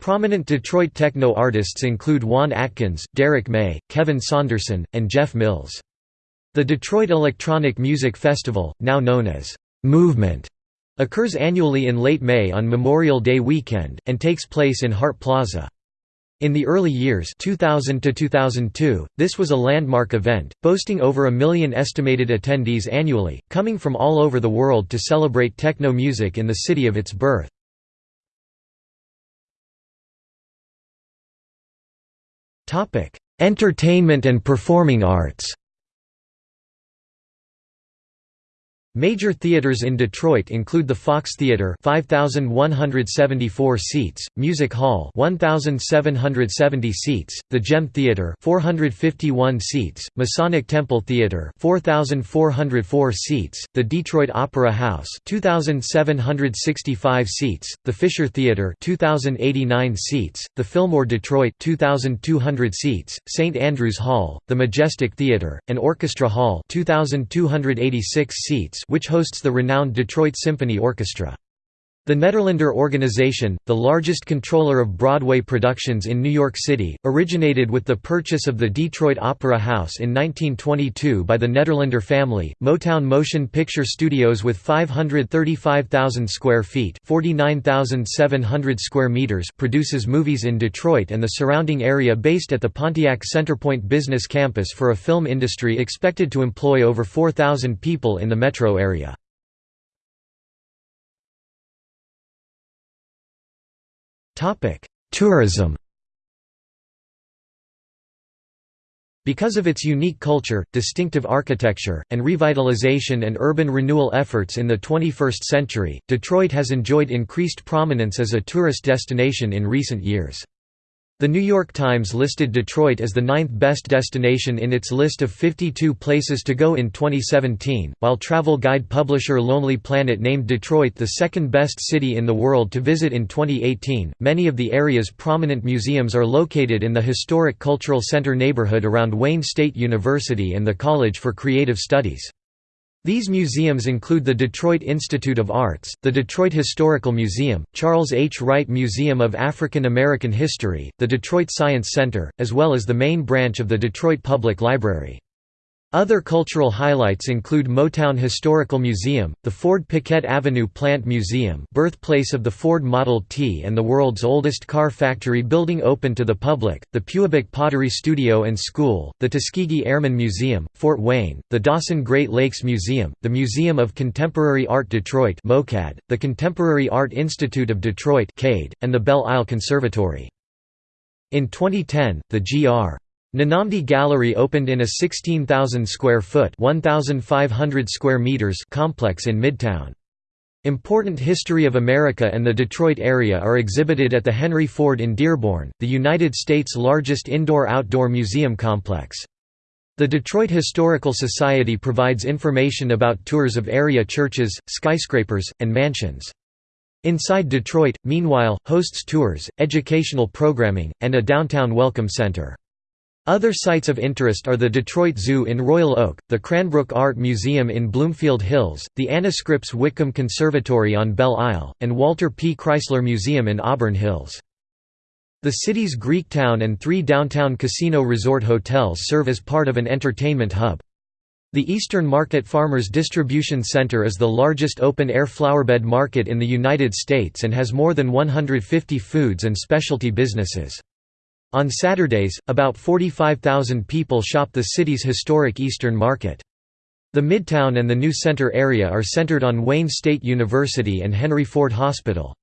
Prominent Detroit techno artists include Juan Atkins, Derrick May, Kevin Saunderson, and Jeff Mills. The Detroit Electronic Music Festival, now known as Movement, Occurs annually in late May on Memorial Day weekend, and takes place in Hart Plaza. In the early years 2000 to 2002, this was a landmark event, boasting over a million estimated attendees annually, coming from all over the world to celebrate techno music in the city of its birth. Entertainment and performing arts Major theaters in Detroit include the Fox Theater 5174 seats, Music Hall 1770 seats, the Gem Theater 451 seats, Masonic Temple Theater 4404 seats, the Detroit Opera House 2765 seats, the Fisher Theater 2089 seats, the Fillmore Detroit 2200 seats, St Andrews Hall, the Majestic Theater, and Orchestra Hall 2286 seats which hosts the renowned Detroit Symphony Orchestra. The Nederlander organization, the largest controller of Broadway productions in New York City, originated with the purchase of the Detroit Opera House in 1922 by the Nederlander family. Motown Motion Picture Studios with 535,000 square feet (49,700 square meters) produces movies in Detroit and the surrounding area based at the Pontiac Centerpoint Business Campus for a film industry expected to employ over 4,000 people in the metro area. Tourism. Because of its unique culture, distinctive architecture, and revitalization and urban renewal efforts in the 21st century, Detroit has enjoyed increased prominence as a tourist destination in recent years. The New York Times listed Detroit as the ninth best destination in its list of 52 places to go in 2017, while travel guide publisher Lonely Planet named Detroit the second best city in the world to visit in 2018. Many of the area's prominent museums are located in the historic Cultural Center neighborhood around Wayne State University and the College for Creative Studies. These museums include the Detroit Institute of Arts, the Detroit Historical Museum, Charles H. Wright Museum of African American History, the Detroit Science Center, as well as the main branch of the Detroit Public Library. Other cultural highlights include Motown Historical Museum, the Ford Piquette Avenue Plant Museum birthplace of the Ford Model T and the world's oldest car factory building open to the public, the Pewabic Pottery Studio and School, the Tuskegee Airmen Museum, Fort Wayne, the Dossin Great Lakes Museum, the Museum of Contemporary Art Detroit MOCAD, the Contemporary Art Institute of Detroit and the Belle Isle Conservatory. In 2010, the Gr. N'Namdi Gallery opened in a 16,000 square foot (1,500 square meters) complex in Midtown. Important history of America and the Detroit area are exhibited at the Henry Ford in Dearborn, the United States' largest indoor-outdoor museum complex. The Detroit Historical Society provides information about tours of area churches, skyscrapers, and mansions. Inside Detroit, meanwhile, hosts tours, educational programming, and a downtown welcome center. Other sites of interest are the Detroit Zoo in Royal Oak, the Cranbrook Art Museum in Bloomfield Hills, the Anna Scripps Whitcomb Conservatory on Belle Isle, and Walter P. Chrysler Museum in Auburn Hills. The city's Greektown and three downtown casino resort hotels serve as part of an entertainment hub. The Eastern Market Farmers Distribution Center is the largest open-air flowerbed market in the United States and has more than 150 foods and specialty businesses. On Saturdays, about 45,000 people shop the city's historic Eastern Market. The Midtown and the New Center area are centered on Wayne State University and Henry Ford Hospital.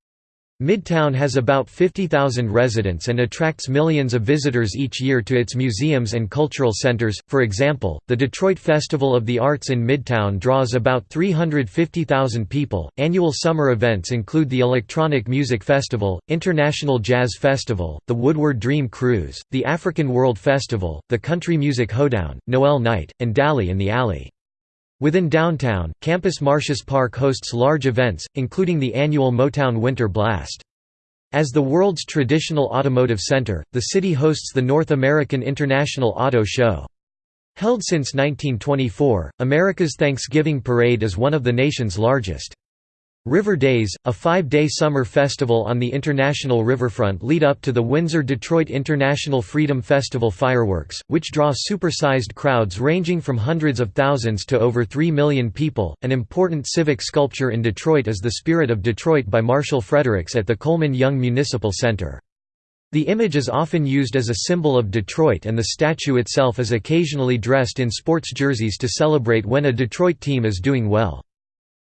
Midtown has about 50,000 residents and attracts millions of visitors each year to its museums and cultural centers. For example, the Detroit Festival of the Arts in Midtown draws about 350,000 people. Annual summer events include the Electronic Music Festival, International Jazz Festival, the Woodward Dream Cruise, the African World Festival, the Country Music Hoedown, Noel Night, and Dally in the Alley. Within downtown, Campus Martius Park hosts large events, including the annual Motown Winter Blast. As the world's traditional automotive center, the city hosts the North American International Auto Show. Held since 1924, America's Thanksgiving Parade is one of the nation's largest. River Days, a five-day summer festival on the international riverfront lead up to the Windsor-Detroit International Freedom Festival fireworks, which draw supersized crowds ranging from hundreds of thousands to over 3 million people. An important civic sculpture in Detroit is The Spirit of Detroit by Marshall Fredericks at the Coleman Young Municipal Center. The image is often used as a symbol of Detroit and the statue itself is occasionally dressed in sports jerseys to celebrate when a Detroit team is doing well.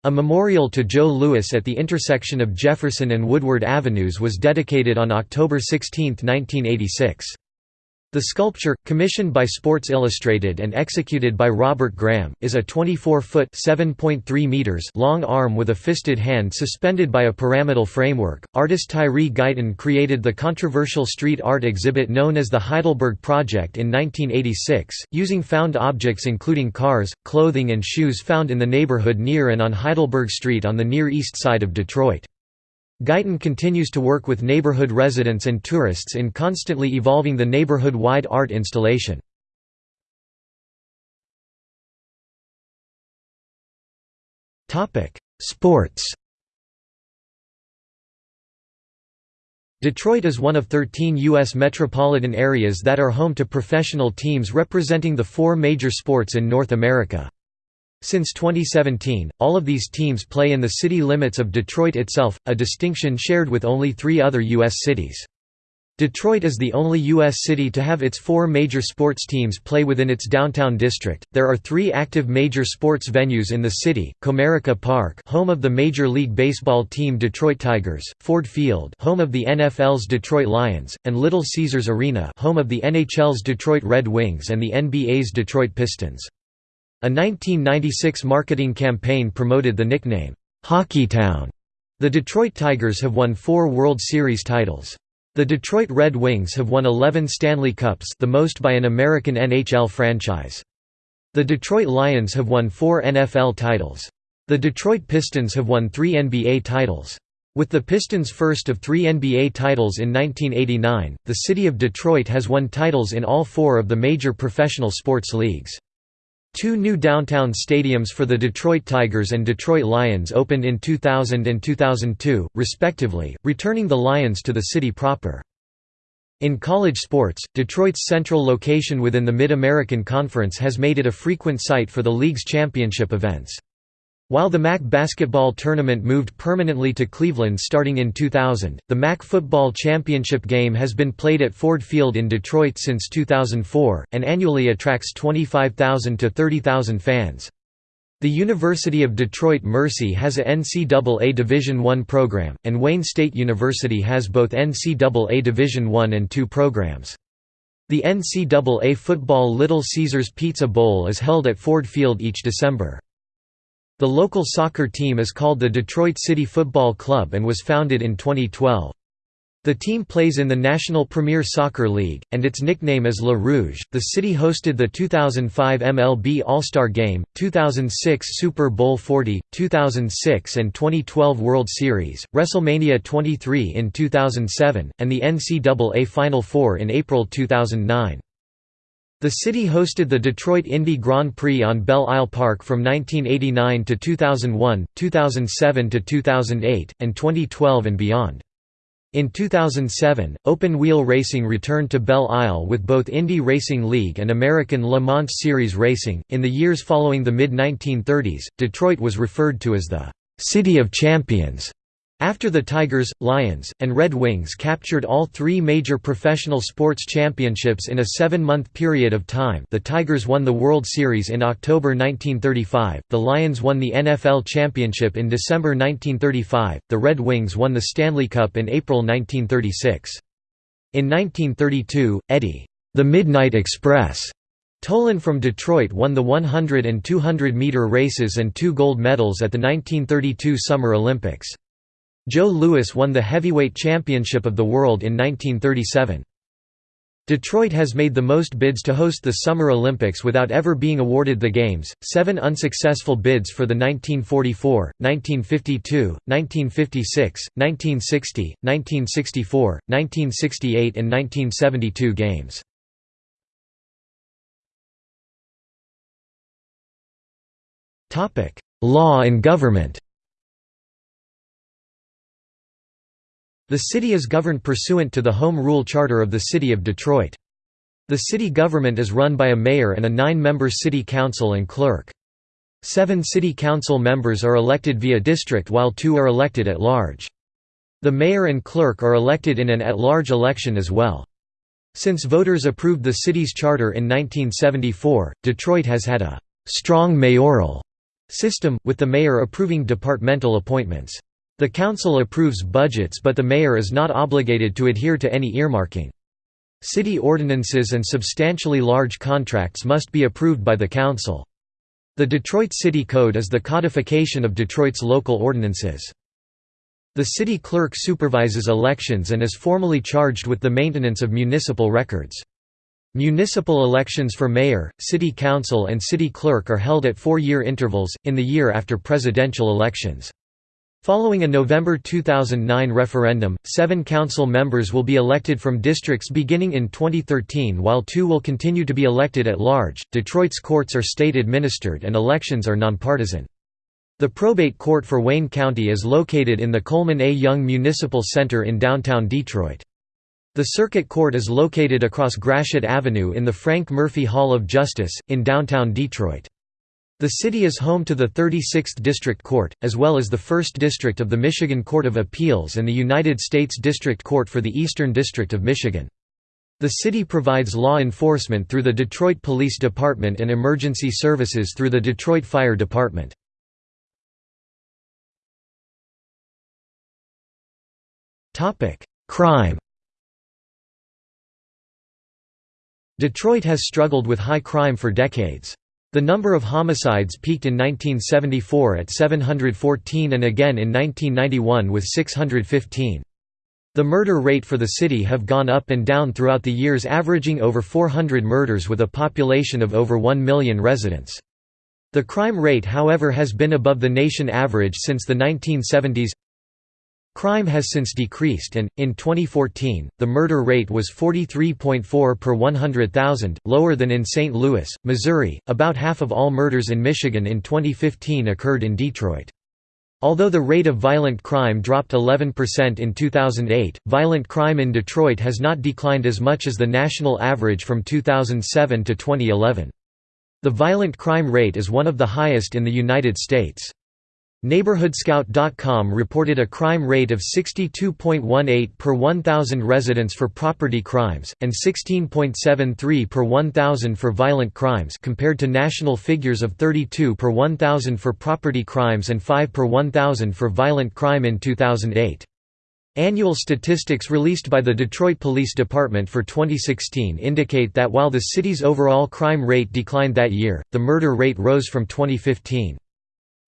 A memorial to Joe Louis at the intersection of Jefferson and Woodward Avenues was dedicated on October 16, 1986. The sculpture, commissioned by Sports Illustrated and executed by Robert Graham, is a 24-foot long arm with a fisted hand suspended by a pyramidal framework. Artist Tyree Guyton created the controversial street art exhibit known as the Heidelberg Project in 1986, using found objects including cars, clothing and shoes found in the neighborhood near and on Heidelberg Street on the Near East Side of Detroit. Guyton continues to work with neighborhood residents and tourists in constantly evolving the neighborhood-wide art installation. Sports Detroit is one of 13 U.S. metropolitan areas that are home to professional teams representing the four major sports in North America. Since 2017, all of these teams play in the city limits of Detroit itself, a distinction shared with only three other U.S. cities. Detroit is the only U.S. city to have its four major sports teams play within its downtown district. There are three active major sports venues in the city: Comerica Park, home of the Major League Baseball team Detroit Tigers; Ford Field, home of the NFL's Detroit Lions; and Little Caesars Arena, home of the NHL's Detroit Red Wings and the NBA's Detroit Pistons. A 1996 marketing campaign promoted the nickname, Hockeytown. The Detroit Tigers have won four World Series titles. The Detroit Red Wings have won 11 Stanley Cups the most by an American NHL franchise. The Detroit Lions have won four NFL titles. The Detroit Pistons have won three NBA titles. With the Pistons' first of three NBA titles in 1989, the city of Detroit has won titles in all four of the major professional sports leagues. Two new downtown stadiums for the Detroit Tigers and Detroit Lions opened in 2000 and 2002, respectively, returning the Lions to the city proper. In college sports, Detroit's central location within the Mid-American Conference has made it a frequent site for the league's championship events. While the MAC basketball tournament moved permanently to Cleveland starting in 2000, the MAC football championship game has been played at Ford Field in Detroit since 2004, and annually attracts 25,000 to 30,000 fans. The University of Detroit Mercy has a NCAA Division I program, and Wayne State University has both NCAA Division I and II programs. The NCAA football Little Caesars Pizza Bowl is held at Ford Field each December. The local soccer team is called the Detroit City Football Club and was founded in 2012. The team plays in the National Premier Soccer League, and its nickname is Le Rouge. The city hosted the 2005 MLB All Star Game, 2006 Super Bowl 40, 2006 and 2012 World Series, WrestleMania 23 in 2007, and the NCAA Final Four in April 2009. The city hosted the Detroit Indy Grand Prix on Belle Isle Park from 1989 to 2001, 2007 to 2008, and 2012 and beyond. In 2007, open-wheel racing returned to Belle Isle with both Indy Racing League and American Le Mans Series racing. In the years following the mid-1930s, Detroit was referred to as the City of Champions after the Tigers, Lions, and Red Wings captured all three major professional sports championships in a seven-month period of time the Tigers won the World Series in October 1935, the Lions won the NFL Championship in December 1935, the Red Wings won the Stanley Cup in April 1936. In 1932, Eddie, the Midnight Express, Tolan from Detroit won the 100 and 200 meter races and two gold medals at the 1932 Summer Olympics. Joe Louis won the heavyweight championship of the world in 1937. Detroit has made the most bids to host the Summer Olympics without ever being awarded the Games, seven unsuccessful bids for the 1944, 1952, 1956, 1960, 1964, 1968 and 1972 Games. Law and government The city is governed pursuant to the Home Rule Charter of the City of Detroit. The city government is run by a mayor and a nine-member city council and clerk. Seven city council members are elected via district while two are elected at large. The mayor and clerk are elected in an at-large election as well. Since voters approved the city's charter in 1974, Detroit has had a «strong mayoral» system, with the mayor approving departmental appointments. The council approves budgets but the mayor is not obligated to adhere to any earmarking. City ordinances and substantially large contracts must be approved by the council. The Detroit City Code is the codification of Detroit's local ordinances. The city clerk supervises elections and is formally charged with the maintenance of municipal records. Municipal elections for mayor, city council and city clerk are held at four-year intervals, in the year after presidential elections. Following a November 2009 referendum, seven council members will be elected from districts beginning in 2013 while two will continue to be elected at large. Detroit's courts are state administered and elections are nonpartisan. The probate court for Wayne County is located in the Coleman A. Young Municipal Center in downtown Detroit. The circuit court is located across Gratiot Avenue in the Frank Murphy Hall of Justice, in downtown Detroit. The city is home to the 36th District Court, as well as the 1st District of the Michigan Court of Appeals and the United States District Court for the Eastern District of Michigan. The city provides law enforcement through the Detroit Police Department and emergency services through the Detroit Fire Department. Crime Detroit has struggled with high crime for decades. The number of homicides peaked in 1974 at 714 and again in 1991 with 615. The murder rate for the city have gone up and down throughout the years averaging over 400 murders with a population of over 1 million residents. The crime rate however has been above the nation average since the 1970s Crime has since decreased and, in 2014, the murder rate was 43.4 per 100,000, lower than in St. Louis, Missouri. About half of all murders in Michigan in 2015 occurred in Detroit. Although the rate of violent crime dropped 11% in 2008, violent crime in Detroit has not declined as much as the national average from 2007 to 2011. The violent crime rate is one of the highest in the United States. NeighborhoodScout.com reported a crime rate of 62.18 per 1,000 residents for property crimes, and 16.73 per 1,000 for violent crimes compared to national figures of 32 per 1,000 for property crimes and 5 per 1,000 for violent crime in 2008. Annual statistics released by the Detroit Police Department for 2016 indicate that while the city's overall crime rate declined that year, the murder rate rose from 2015.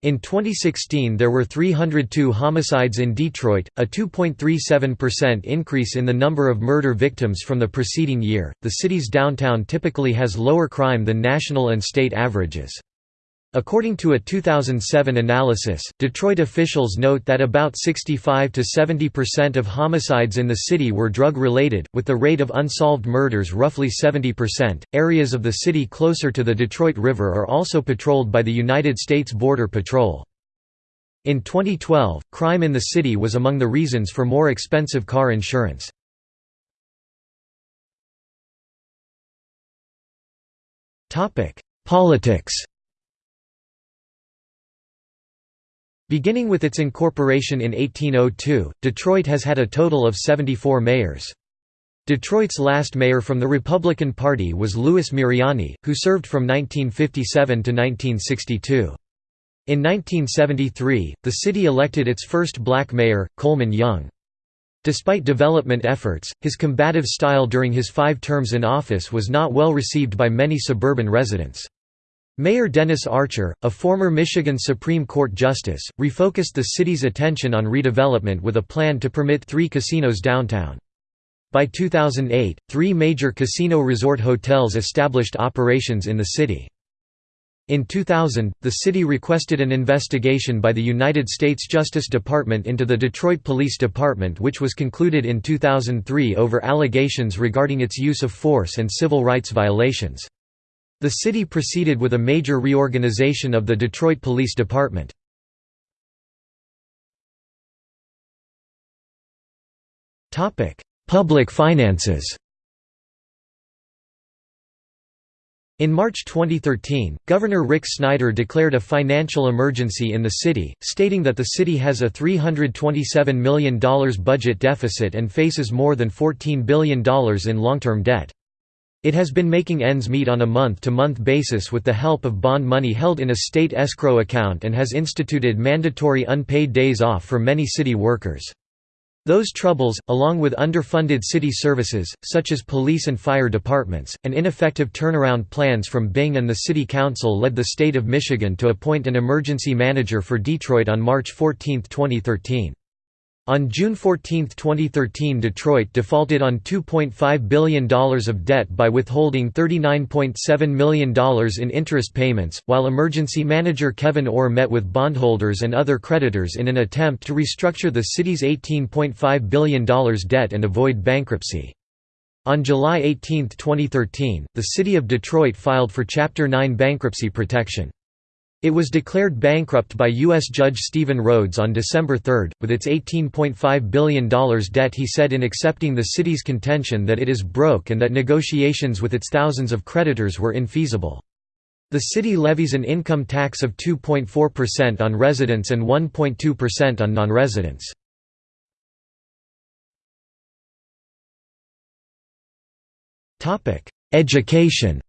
In 2016 there were 302 homicides in Detroit, a 2.37% increase in the number of murder victims from the preceding year. The city's downtown typically has lower crime than national and state averages. According to a 2007 analysis, Detroit officials note that about 65 to 70% of homicides in the city were drug related, with the rate of unsolved murders roughly 70%. Areas of the city closer to the Detroit River are also patrolled by the United States Border Patrol. In 2012, crime in the city was among the reasons for more expensive car insurance. Politics Beginning with its incorporation in 1802, Detroit has had a total of 74 mayors. Detroit's last mayor from the Republican Party was Louis Miriani, who served from 1957 to 1962. In 1973, the city elected its first black mayor, Coleman Young. Despite development efforts, his combative style during his five terms in office was not well received by many suburban residents. Mayor Dennis Archer, a former Michigan Supreme Court justice, refocused the city's attention on redevelopment with a plan to permit three casinos downtown. By 2008, three major casino resort hotels established operations in the city. In 2000, the city requested an investigation by the United States Justice Department into the Detroit Police Department which was concluded in 2003 over allegations regarding its use of force and civil rights violations. The city proceeded with a major reorganization of the Detroit Police Department. Public finances In March 2013, Governor Rick Snyder declared a financial emergency in the city, stating that the city has a $327 million budget deficit and faces more than $14 billion in long-term debt. It has been making ends meet on a month-to-month -month basis with the help of bond money held in a state escrow account and has instituted mandatory unpaid days off for many city workers. Those troubles, along with underfunded city services, such as police and fire departments, and ineffective turnaround plans from Bing and the City Council led the state of Michigan to appoint an emergency manager for Detroit on March 14, 2013. On June 14, 2013 Detroit defaulted on $2.5 billion of debt by withholding $39.7 million in interest payments, while emergency manager Kevyn Orr met with bondholders and other creditors in an attempt to restructure the city's $18.5 billion debt and avoid bankruptcy. On July 18, 2013, the City of Detroit filed for Chapter 9 bankruptcy protection. It was declared bankrupt by U.S. Judge Stephen Rhodes on December 3, with its $18.5 billion debt he said in accepting the city's contention that it is broke and that negotiations with its thousands of creditors were infeasible. The city levies an income tax of 2.4% on residents and 1.2% on non-residents. Education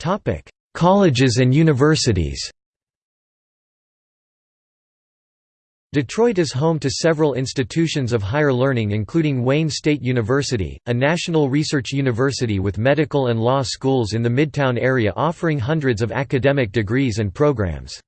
Topic: Colleges and universities. Detroit is home to several institutions of higher learning including Wayne State University, a national research university with medical and law schools in the Midtown area offering hundreds of academic degrees and programs.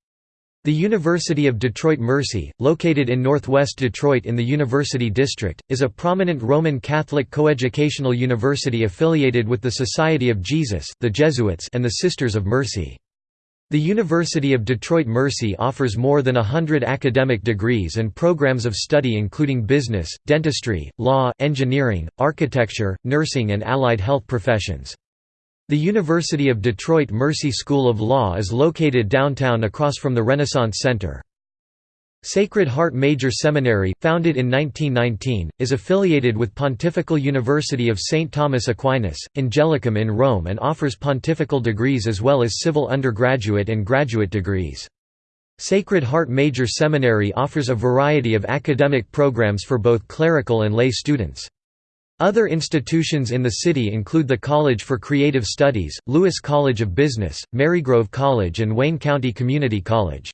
The University of Detroit Mercy, located in northwest Detroit in the University District, is a prominent Roman Catholic coeducational university affiliated with the Society of Jesus the Jesuits and the Sisters of Mercy. The University of Detroit Mercy offers more than a hundred academic degrees and programs of study including business, dentistry, law, engineering, architecture, nursing and allied health professions. The University of Detroit Mercy School of Law is located downtown across from the Renaissance Center. Sacred Heart Major Seminary, founded in 1919, is affiliated with Pontifical University of St. Thomas Aquinas, Angelicum in Rome and offers pontifical degrees as well as civil undergraduate and graduate degrees. Sacred Heart Major Seminary offers a variety of academic programs for both clerical and lay students. Other institutions in the city include the College for Creative Studies, Lewis College of Business, Marygrove College and Wayne County Community College.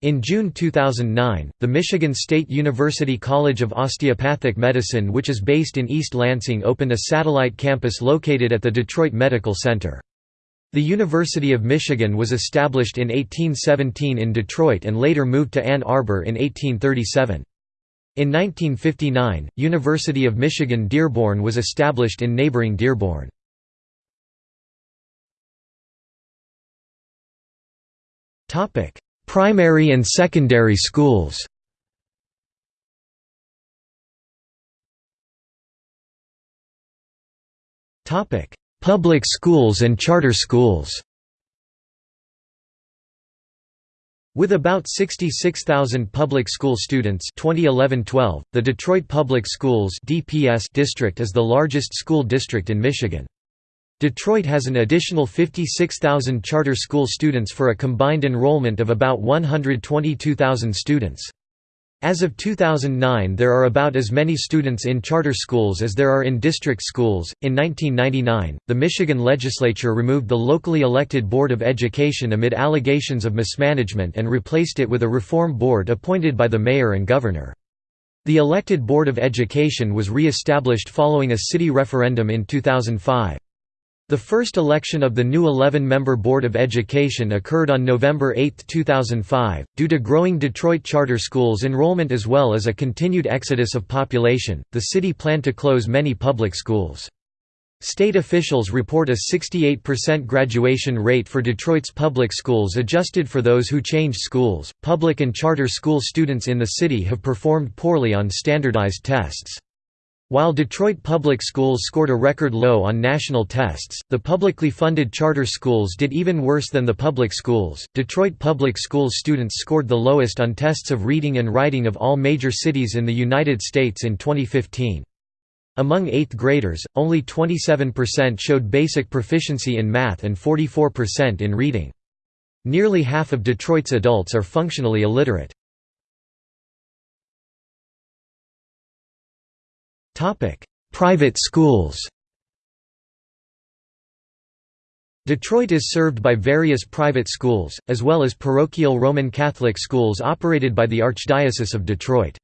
In June 2009, the Michigan State University College of Osteopathic Medicine which is based in East Lansing opened a satellite campus located at the Detroit Medical Center. The University of Michigan was established in 1817 in Detroit and later moved to Ann Arbor in 1837. In 1959, University of Michigan Dearborn was established in neighboring Dearborn. Primary and secondary schools Public schools and charter schools With about 66,000 public school students 2011-12, the Detroit Public Schools DPS district is the largest school district in Michigan. Detroit has an additional 56,000 charter school students for a combined enrollment of about 122,000 students. As of 2009, there are about as many students in charter schools as there are in district schools. In 1999, the Michigan legislature removed the locally elected Board of Education amid allegations of mismanagement and replaced it with a reform board appointed by the mayor and governor. The elected Board of Education was re-established following a city referendum in 2005. The first election of the new 11-member Board of Education occurred on November 8, 2005. Due to growing Detroit charter schools enrollment as well as a continued exodus of population, the city planned to close many public schools. State officials report a 68% graduation rate for Detroit's public schools adjusted for those who changed schools. Public and charter school students in the city have performed poorly on standardized tests. While Detroit public schools scored a record low on national tests, the publicly funded charter schools did even worse than the public schools. Detroit public schools students scored the lowest on tests of reading and writing of all major cities in the United States in 2015. Among 8th graders, only 27% showed basic proficiency in math and 44% in reading. Nearly half of Detroit's adults are functionally illiterate. Private schools Detroit is served by various private schools, as well as parochial Roman Catholic schools operated by the Archdiocese of Detroit.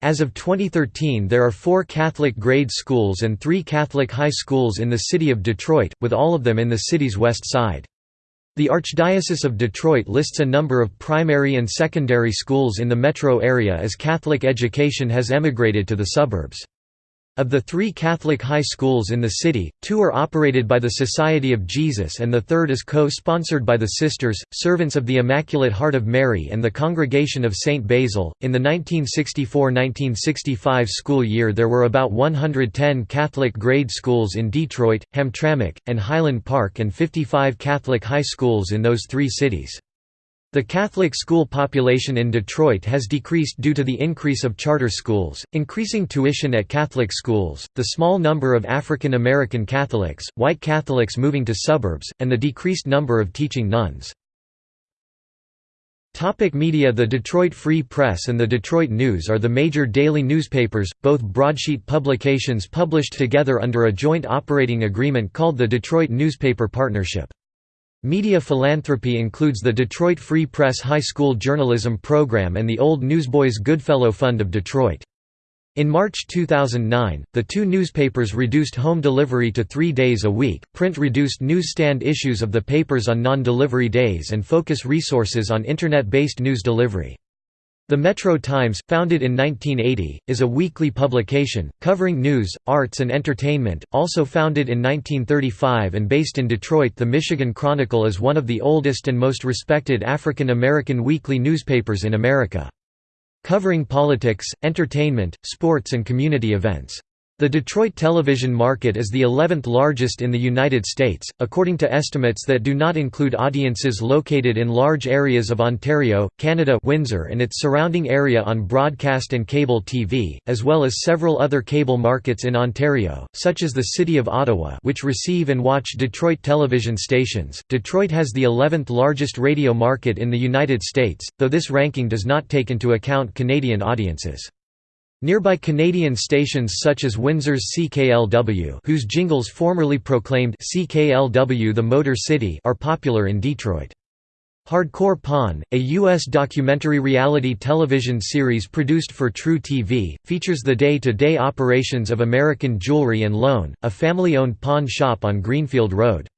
As of 2013 there are four Catholic grade schools and three Catholic high schools in the city of Detroit, with all of them in the city's west side. The Archdiocese of Detroit lists a number of primary and secondary schools in the metro area as Catholic education has emigrated to the suburbs. Of the three Catholic high schools in the city, two are operated by the Society of Jesus and the third is co-sponsored by the Sisters, Servants of the Immaculate Heart of Mary and the Congregation of St. Basil. In the 1964-1965 school year there were about 110 Catholic grade schools in Detroit, Hamtramck, and Highland Park and 55 Catholic high schools in those three cities. The Catholic school population in Detroit has decreased due to the increase of charter schools, increasing tuition at Catholic schools, the small number of African American Catholics, white Catholics moving to suburbs, and the decreased number of teaching nuns. Topic media The Detroit Free Press and the Detroit News are the major daily newspapers, both broadsheet publications published together under a joint operating agreement called the Detroit Newspaper Partnership. Media philanthropy includes the Detroit Free Press High School Journalism Program and the Old Newsboys Goodfellow Fund of Detroit. In March 2009, the two newspapers reduced home delivery to three days a week, print reduced newsstand issues of the papers on non-delivery days and focus resources on Internet-based news delivery. The Metro Times, founded in 1980, is a weekly publication, covering news, arts and entertainment, also founded in 1935 and based in Detroit The Michigan Chronicle is one of the oldest and most respected African American weekly newspapers in America. Covering politics, entertainment, sports and community events. The Detroit television market is the 11th largest in the United States, according to estimates that do not include audiences located in large areas of Ontario, Canada Windsor and its surrounding area on broadcast and cable TV, as well as several other cable markets in Ontario, such as the City of Ottawa which receive and watch Detroit television stations. Detroit has the 11th largest radio market in the United States, though this ranking does not take into account Canadian audiences. Nearby Canadian stations such as Windsor's CKLW whose jingles formerly proclaimed CKLW the Motor City are popular in Detroit. Hardcore Pawn, a U.S. documentary reality television series produced for truTV, features the day-to-day -day operations of American Jewelry and Loan, a family-owned pawn shop on Greenfield Road.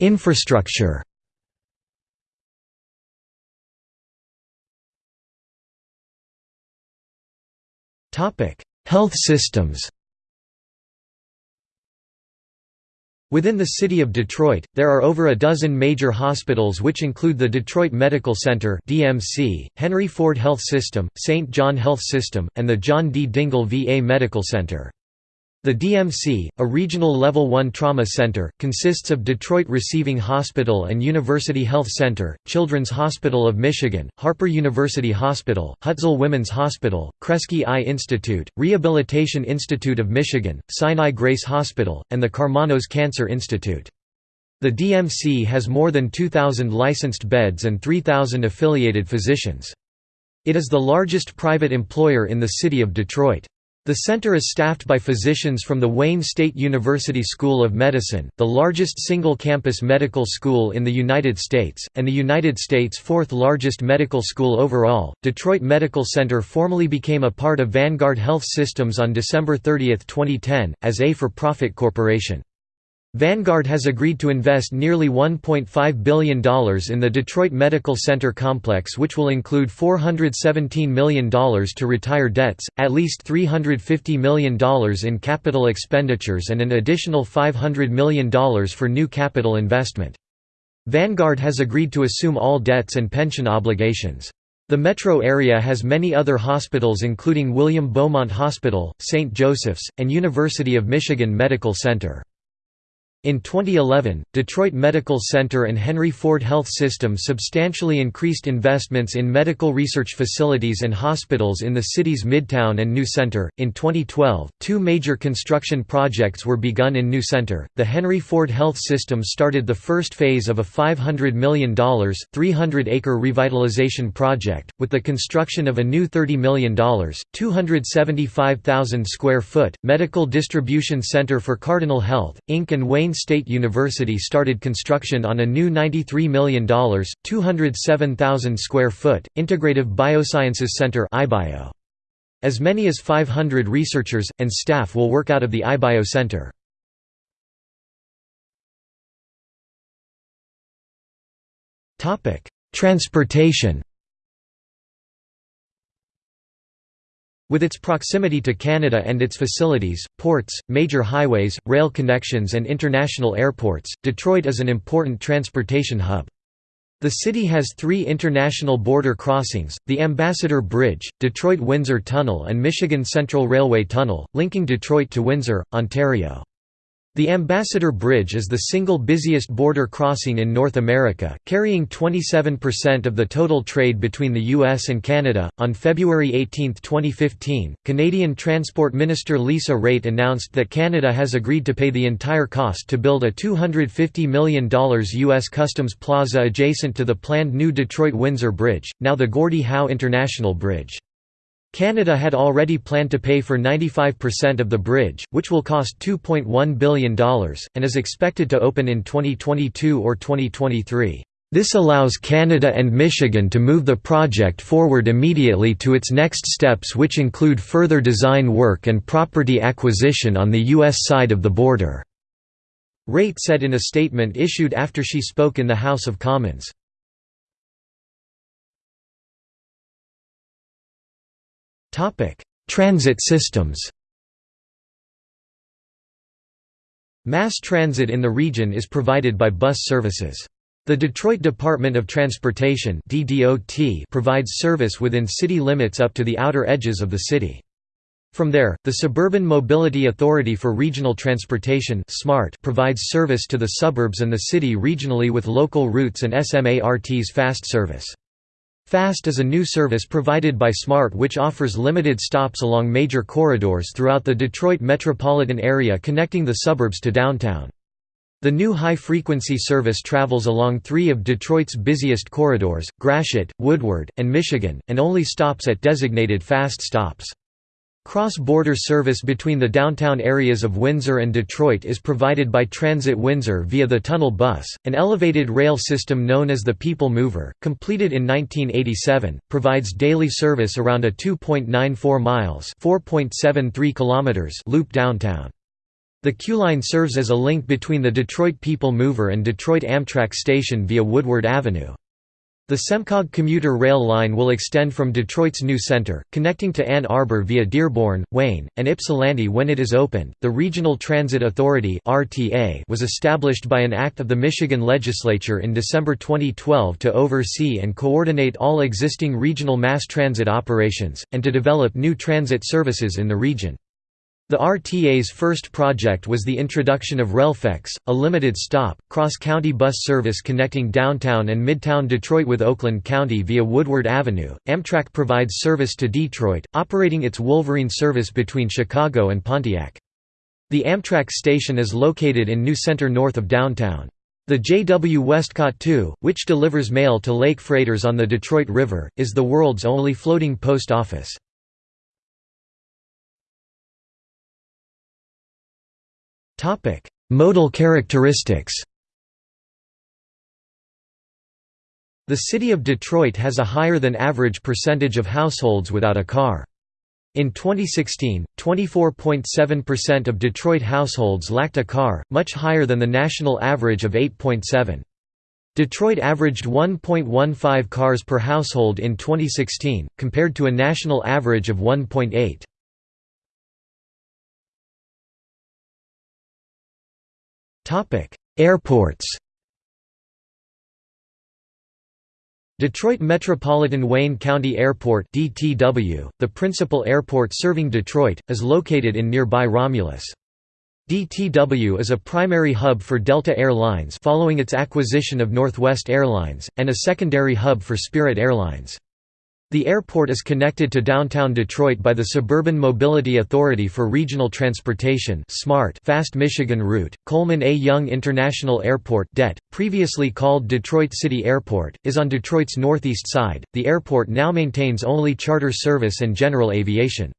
Infrastructure Health systems Within the city of Detroit, there are over a dozen major hospitals which include the Detroit Medical Center (DMC), Henry Ford Health System, St. John Health System, and the John D. Dingell VA Medical Center. The DMC, a regional Level 1 trauma center, consists of Detroit Receiving Hospital and University Health Center, Children's Hospital of Michigan, Harper University Hospital, Hutzel Women's Hospital, Kresge Eye Institute, Rehabilitation Institute of Michigan, Sinai Grace Hospital, and the Karmanos Cancer Institute. The DMC has more than 2,000 licensed beds and 3,000 affiliated physicians. It is the largest private employer in the city of Detroit. The center is staffed by physicians from the Wayne State University School of Medicine, the largest single-campus medical school in the United States, and the United States' fourth largest medical school overall. Detroit Medical Center formally became a part of Vanguard Health Systems on December 30, 2010, as a for-profit corporation. Vanguard has agreed to invest nearly $1.5 billion in the Detroit Medical Center complex which will include $417 million to retire debts, at least $350 million in capital expenditures and an additional $500 million for new capital investment. Vanguard has agreed to assume all debts and pension obligations. The metro area has many other hospitals including William Beaumont Hospital, St. Joseph's, and University of Michigan Medical Center. In 2011, Detroit Medical Center and Henry Ford Health System substantially increased investments in medical research facilities and hospitals in the city's Midtown and New Center. In 2012, two major construction projects were begun in New Center. The Henry Ford Health System started the first phase of a $500 million, 300 acre revitalization project, with the construction of a new $30 million, 275,000 square foot, medical distribution center for Cardinal Health, Inc. and Wayne State University started construction on a new $93 million, 207,000 square foot, Integrative Biosciences Center As many as 500 researchers, and staff will work out of the iBio Center. Transportation With its proximity to Canada and its facilities, ports, major highways, rail connections and international airports, Detroit is an important transportation hub. The city has three international border crossings, the Ambassador Bridge, Detroit-Windsor Tunnel and Michigan Central Railway Tunnel, linking Detroit to Windsor, Ontario. The Ambassador Bridge is the single busiest border crossing in North America, carrying 27% of the total trade between the US and Canada. On February 18, 2015, Canadian Transport Minister Lisa Raitt announced that Canada has agreed to pay the entire cost to build a $250 million US Customs Plaza adjacent to the planned new Detroit Windsor Bridge, now the Gordie Howe International Bridge. Canada had already planned to pay for 95% of the bridge, which will cost $2.1 billion, and is expected to open in 2022 or 2023. This allows Canada and Michigan to move the project forward immediately to its next steps which include further design work and property acquisition on the U.S. side of the border." Raitt said in a statement issued after she spoke in the House of Commons. Transit systems Mass transit in the region is provided by bus services. The Detroit Department of Transportation provides service within city limits up to the outer edges of the city. From there, the Suburban Mobility Authority for Regional Transportation provides service to the suburbs and the city regionally with local routes and SMART's fast service. FAST is a new service provided by SMART which offers limited stops along major corridors throughout the Detroit metropolitan area connecting the suburbs to downtown. The new high-frequency service travels along three of Detroit's busiest corridors, Gratiot, Woodward, and Michigan, and only stops at designated fast stops. Cross-border service between the downtown areas of Windsor and Detroit is provided by Transit Windsor via the Tunnel Bus, an elevated rail system known as the People Mover, completed in 1987, provides daily service around a 2.94 miles (4.73 kilometers) loop downtown. The Q-Line serves as a link between the Detroit People Mover and Detroit Amtrak station via Woodward Avenue. The SEMCOG commuter rail line will extend from Detroit's new center, connecting to Ann Arbor via Dearborn, Wayne, and Ypsilanti when it is opened. The Regional Transit Authority (RTA) was established by an act of the Michigan legislature in December 2012 to oversee and coordinate all existing regional mass transit operations and to develop new transit services in the region. The RTA's first project was the introduction of RefleX, a limited-stop, cross-county bus service connecting downtown and midtown Detroit with Oakland County via Woodward Avenue. Amtrak provides service to Detroit, operating its Wolverine service between Chicago and Pontiac. The Amtrak station is located in New Center north of downtown. The JW Westcott II, which delivers mail to lake freighters on the Detroit River, is the world's only floating post office. Topic: Modal characteristics. The city of Detroit has a higher than average percentage of households without a car. In 2016, 24.7% of Detroit households lacked a car, much higher than the national average of 8.7. Detroit averaged 1.15 cars per household in 2016, compared to a national average of 1.8. Topic: Airports. Detroit Metropolitan Wayne County Airport (DTW), the principal airport serving Detroit, is located in nearby Romulus. DTW is a primary hub for Delta Air Lines following its acquisition of Northwest Airlines, and a secondary hub for Spirit Airlines. The airport is connected to downtown Detroit by the Suburban Mobility Authority for Regional Transportation SMART Fast Michigan Route. Coleman A. Young International Airport DET, previously called Detroit City Airport, is on Detroit's northeast side. The airport now maintains only charter service and general aviation.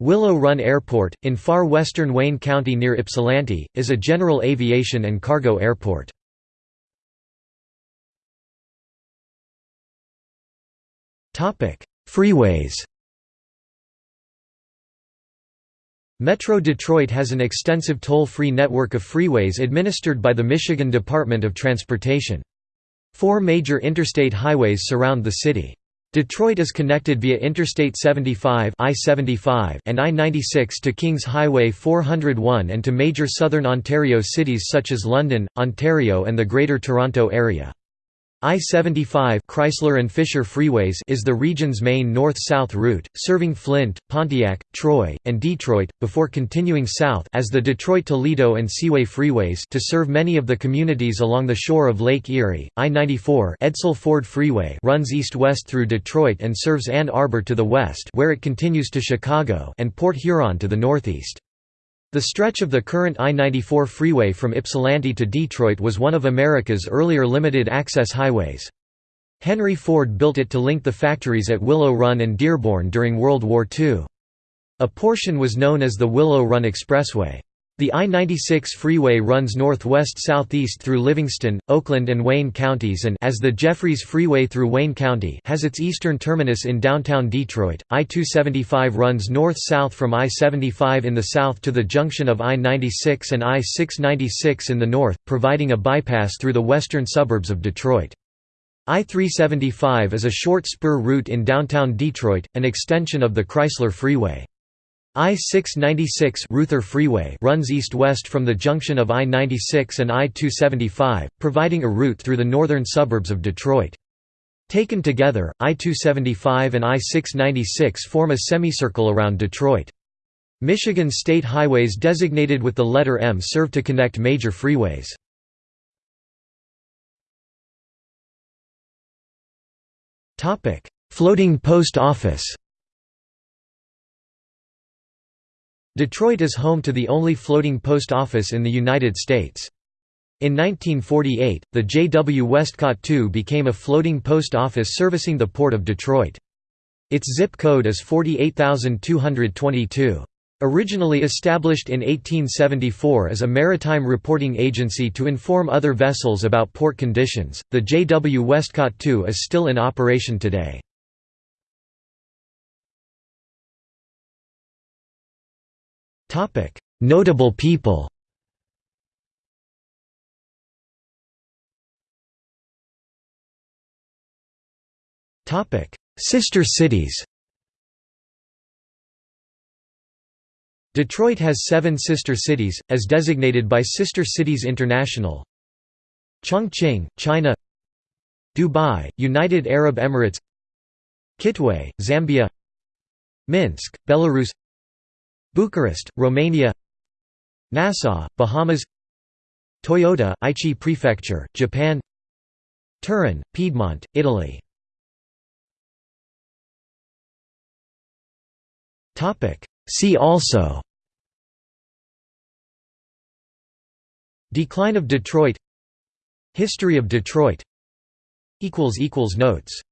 Willow Run Airport, in far western Wayne County near Ypsilanti, is a general aviation and cargo airport. Freeways. Metro Detroit has an extensive toll-free network of freeways administered by the Michigan Department of Transportation. Four major interstate highways surround the city. Detroit is connected via Interstate 75 I-75 and I-96 to Kings Highway 401 and to major southern Ontario cities such as London, Ontario and the Greater Toronto Area. I-75 Chrysler and Fisher Freeways is the region's main north-south route, serving Flint, Pontiac, Troy, and Detroit, before continuing south as the Detroit-Toledo and Seaway Freeways to serve many of the communities along the shore of Lake Erie. I-94 Edsel Ford Freeway runs east-west through Detroit and serves Ann Arbor to the west where it continues to Chicago and Port Huron to the northeast. The stretch of the current I-94 freeway from Ypsilanti to Detroit was one of America's earlier limited-access highways. Henry Ford built it to link the factories at Willow Run and Dearborn during World War II. A portion was known as the Willow Run Expressway. The I-96 freeway runs northwest-southeast through Livingston, Oakland and Wayne counties and as the Jeffries Freeway through Wayne County has its eastern terminus in downtown Detroit. I-275 runs north-south from I-75 in the south to the junction of I-96 and I-696 in the north, providing a bypass through the western suburbs of Detroit. I-375 is a short spur route in downtown Detroit, an extension of the Chrysler Freeway. I-696 Reuther Freeway runs east-west from the junction of I-96 and I-275, providing a route through the northern suburbs of Detroit. Taken together, I-275 and I-696 form a semicircle around Detroit. Michigan state highways designated with the letter M serve to connect major freeways. Floating post office Detroit is home to the only floating post office in the United States. In 1948, the J.W. Westcott II became a floating post office servicing the Port of Detroit. Its zip code is 48222. Originally established in 1874 as a maritime reporting agency to inform other vessels about port conditions, the J.W. Westcott II is still in operation today. Notable people. Topic: Sister cities. Detroit has seven sister cities, as designated by Sister Cities International. Chongqing, China. Dubai, United Arab Emirates. Kitwe, Zambia. Minsk, Belarus Bucharest, Romania Nassau, Bahamas Toyota, Aichi Prefecture, Japan Turin, Piedmont, Italy See also Decline of Detroit History of Detroit Notes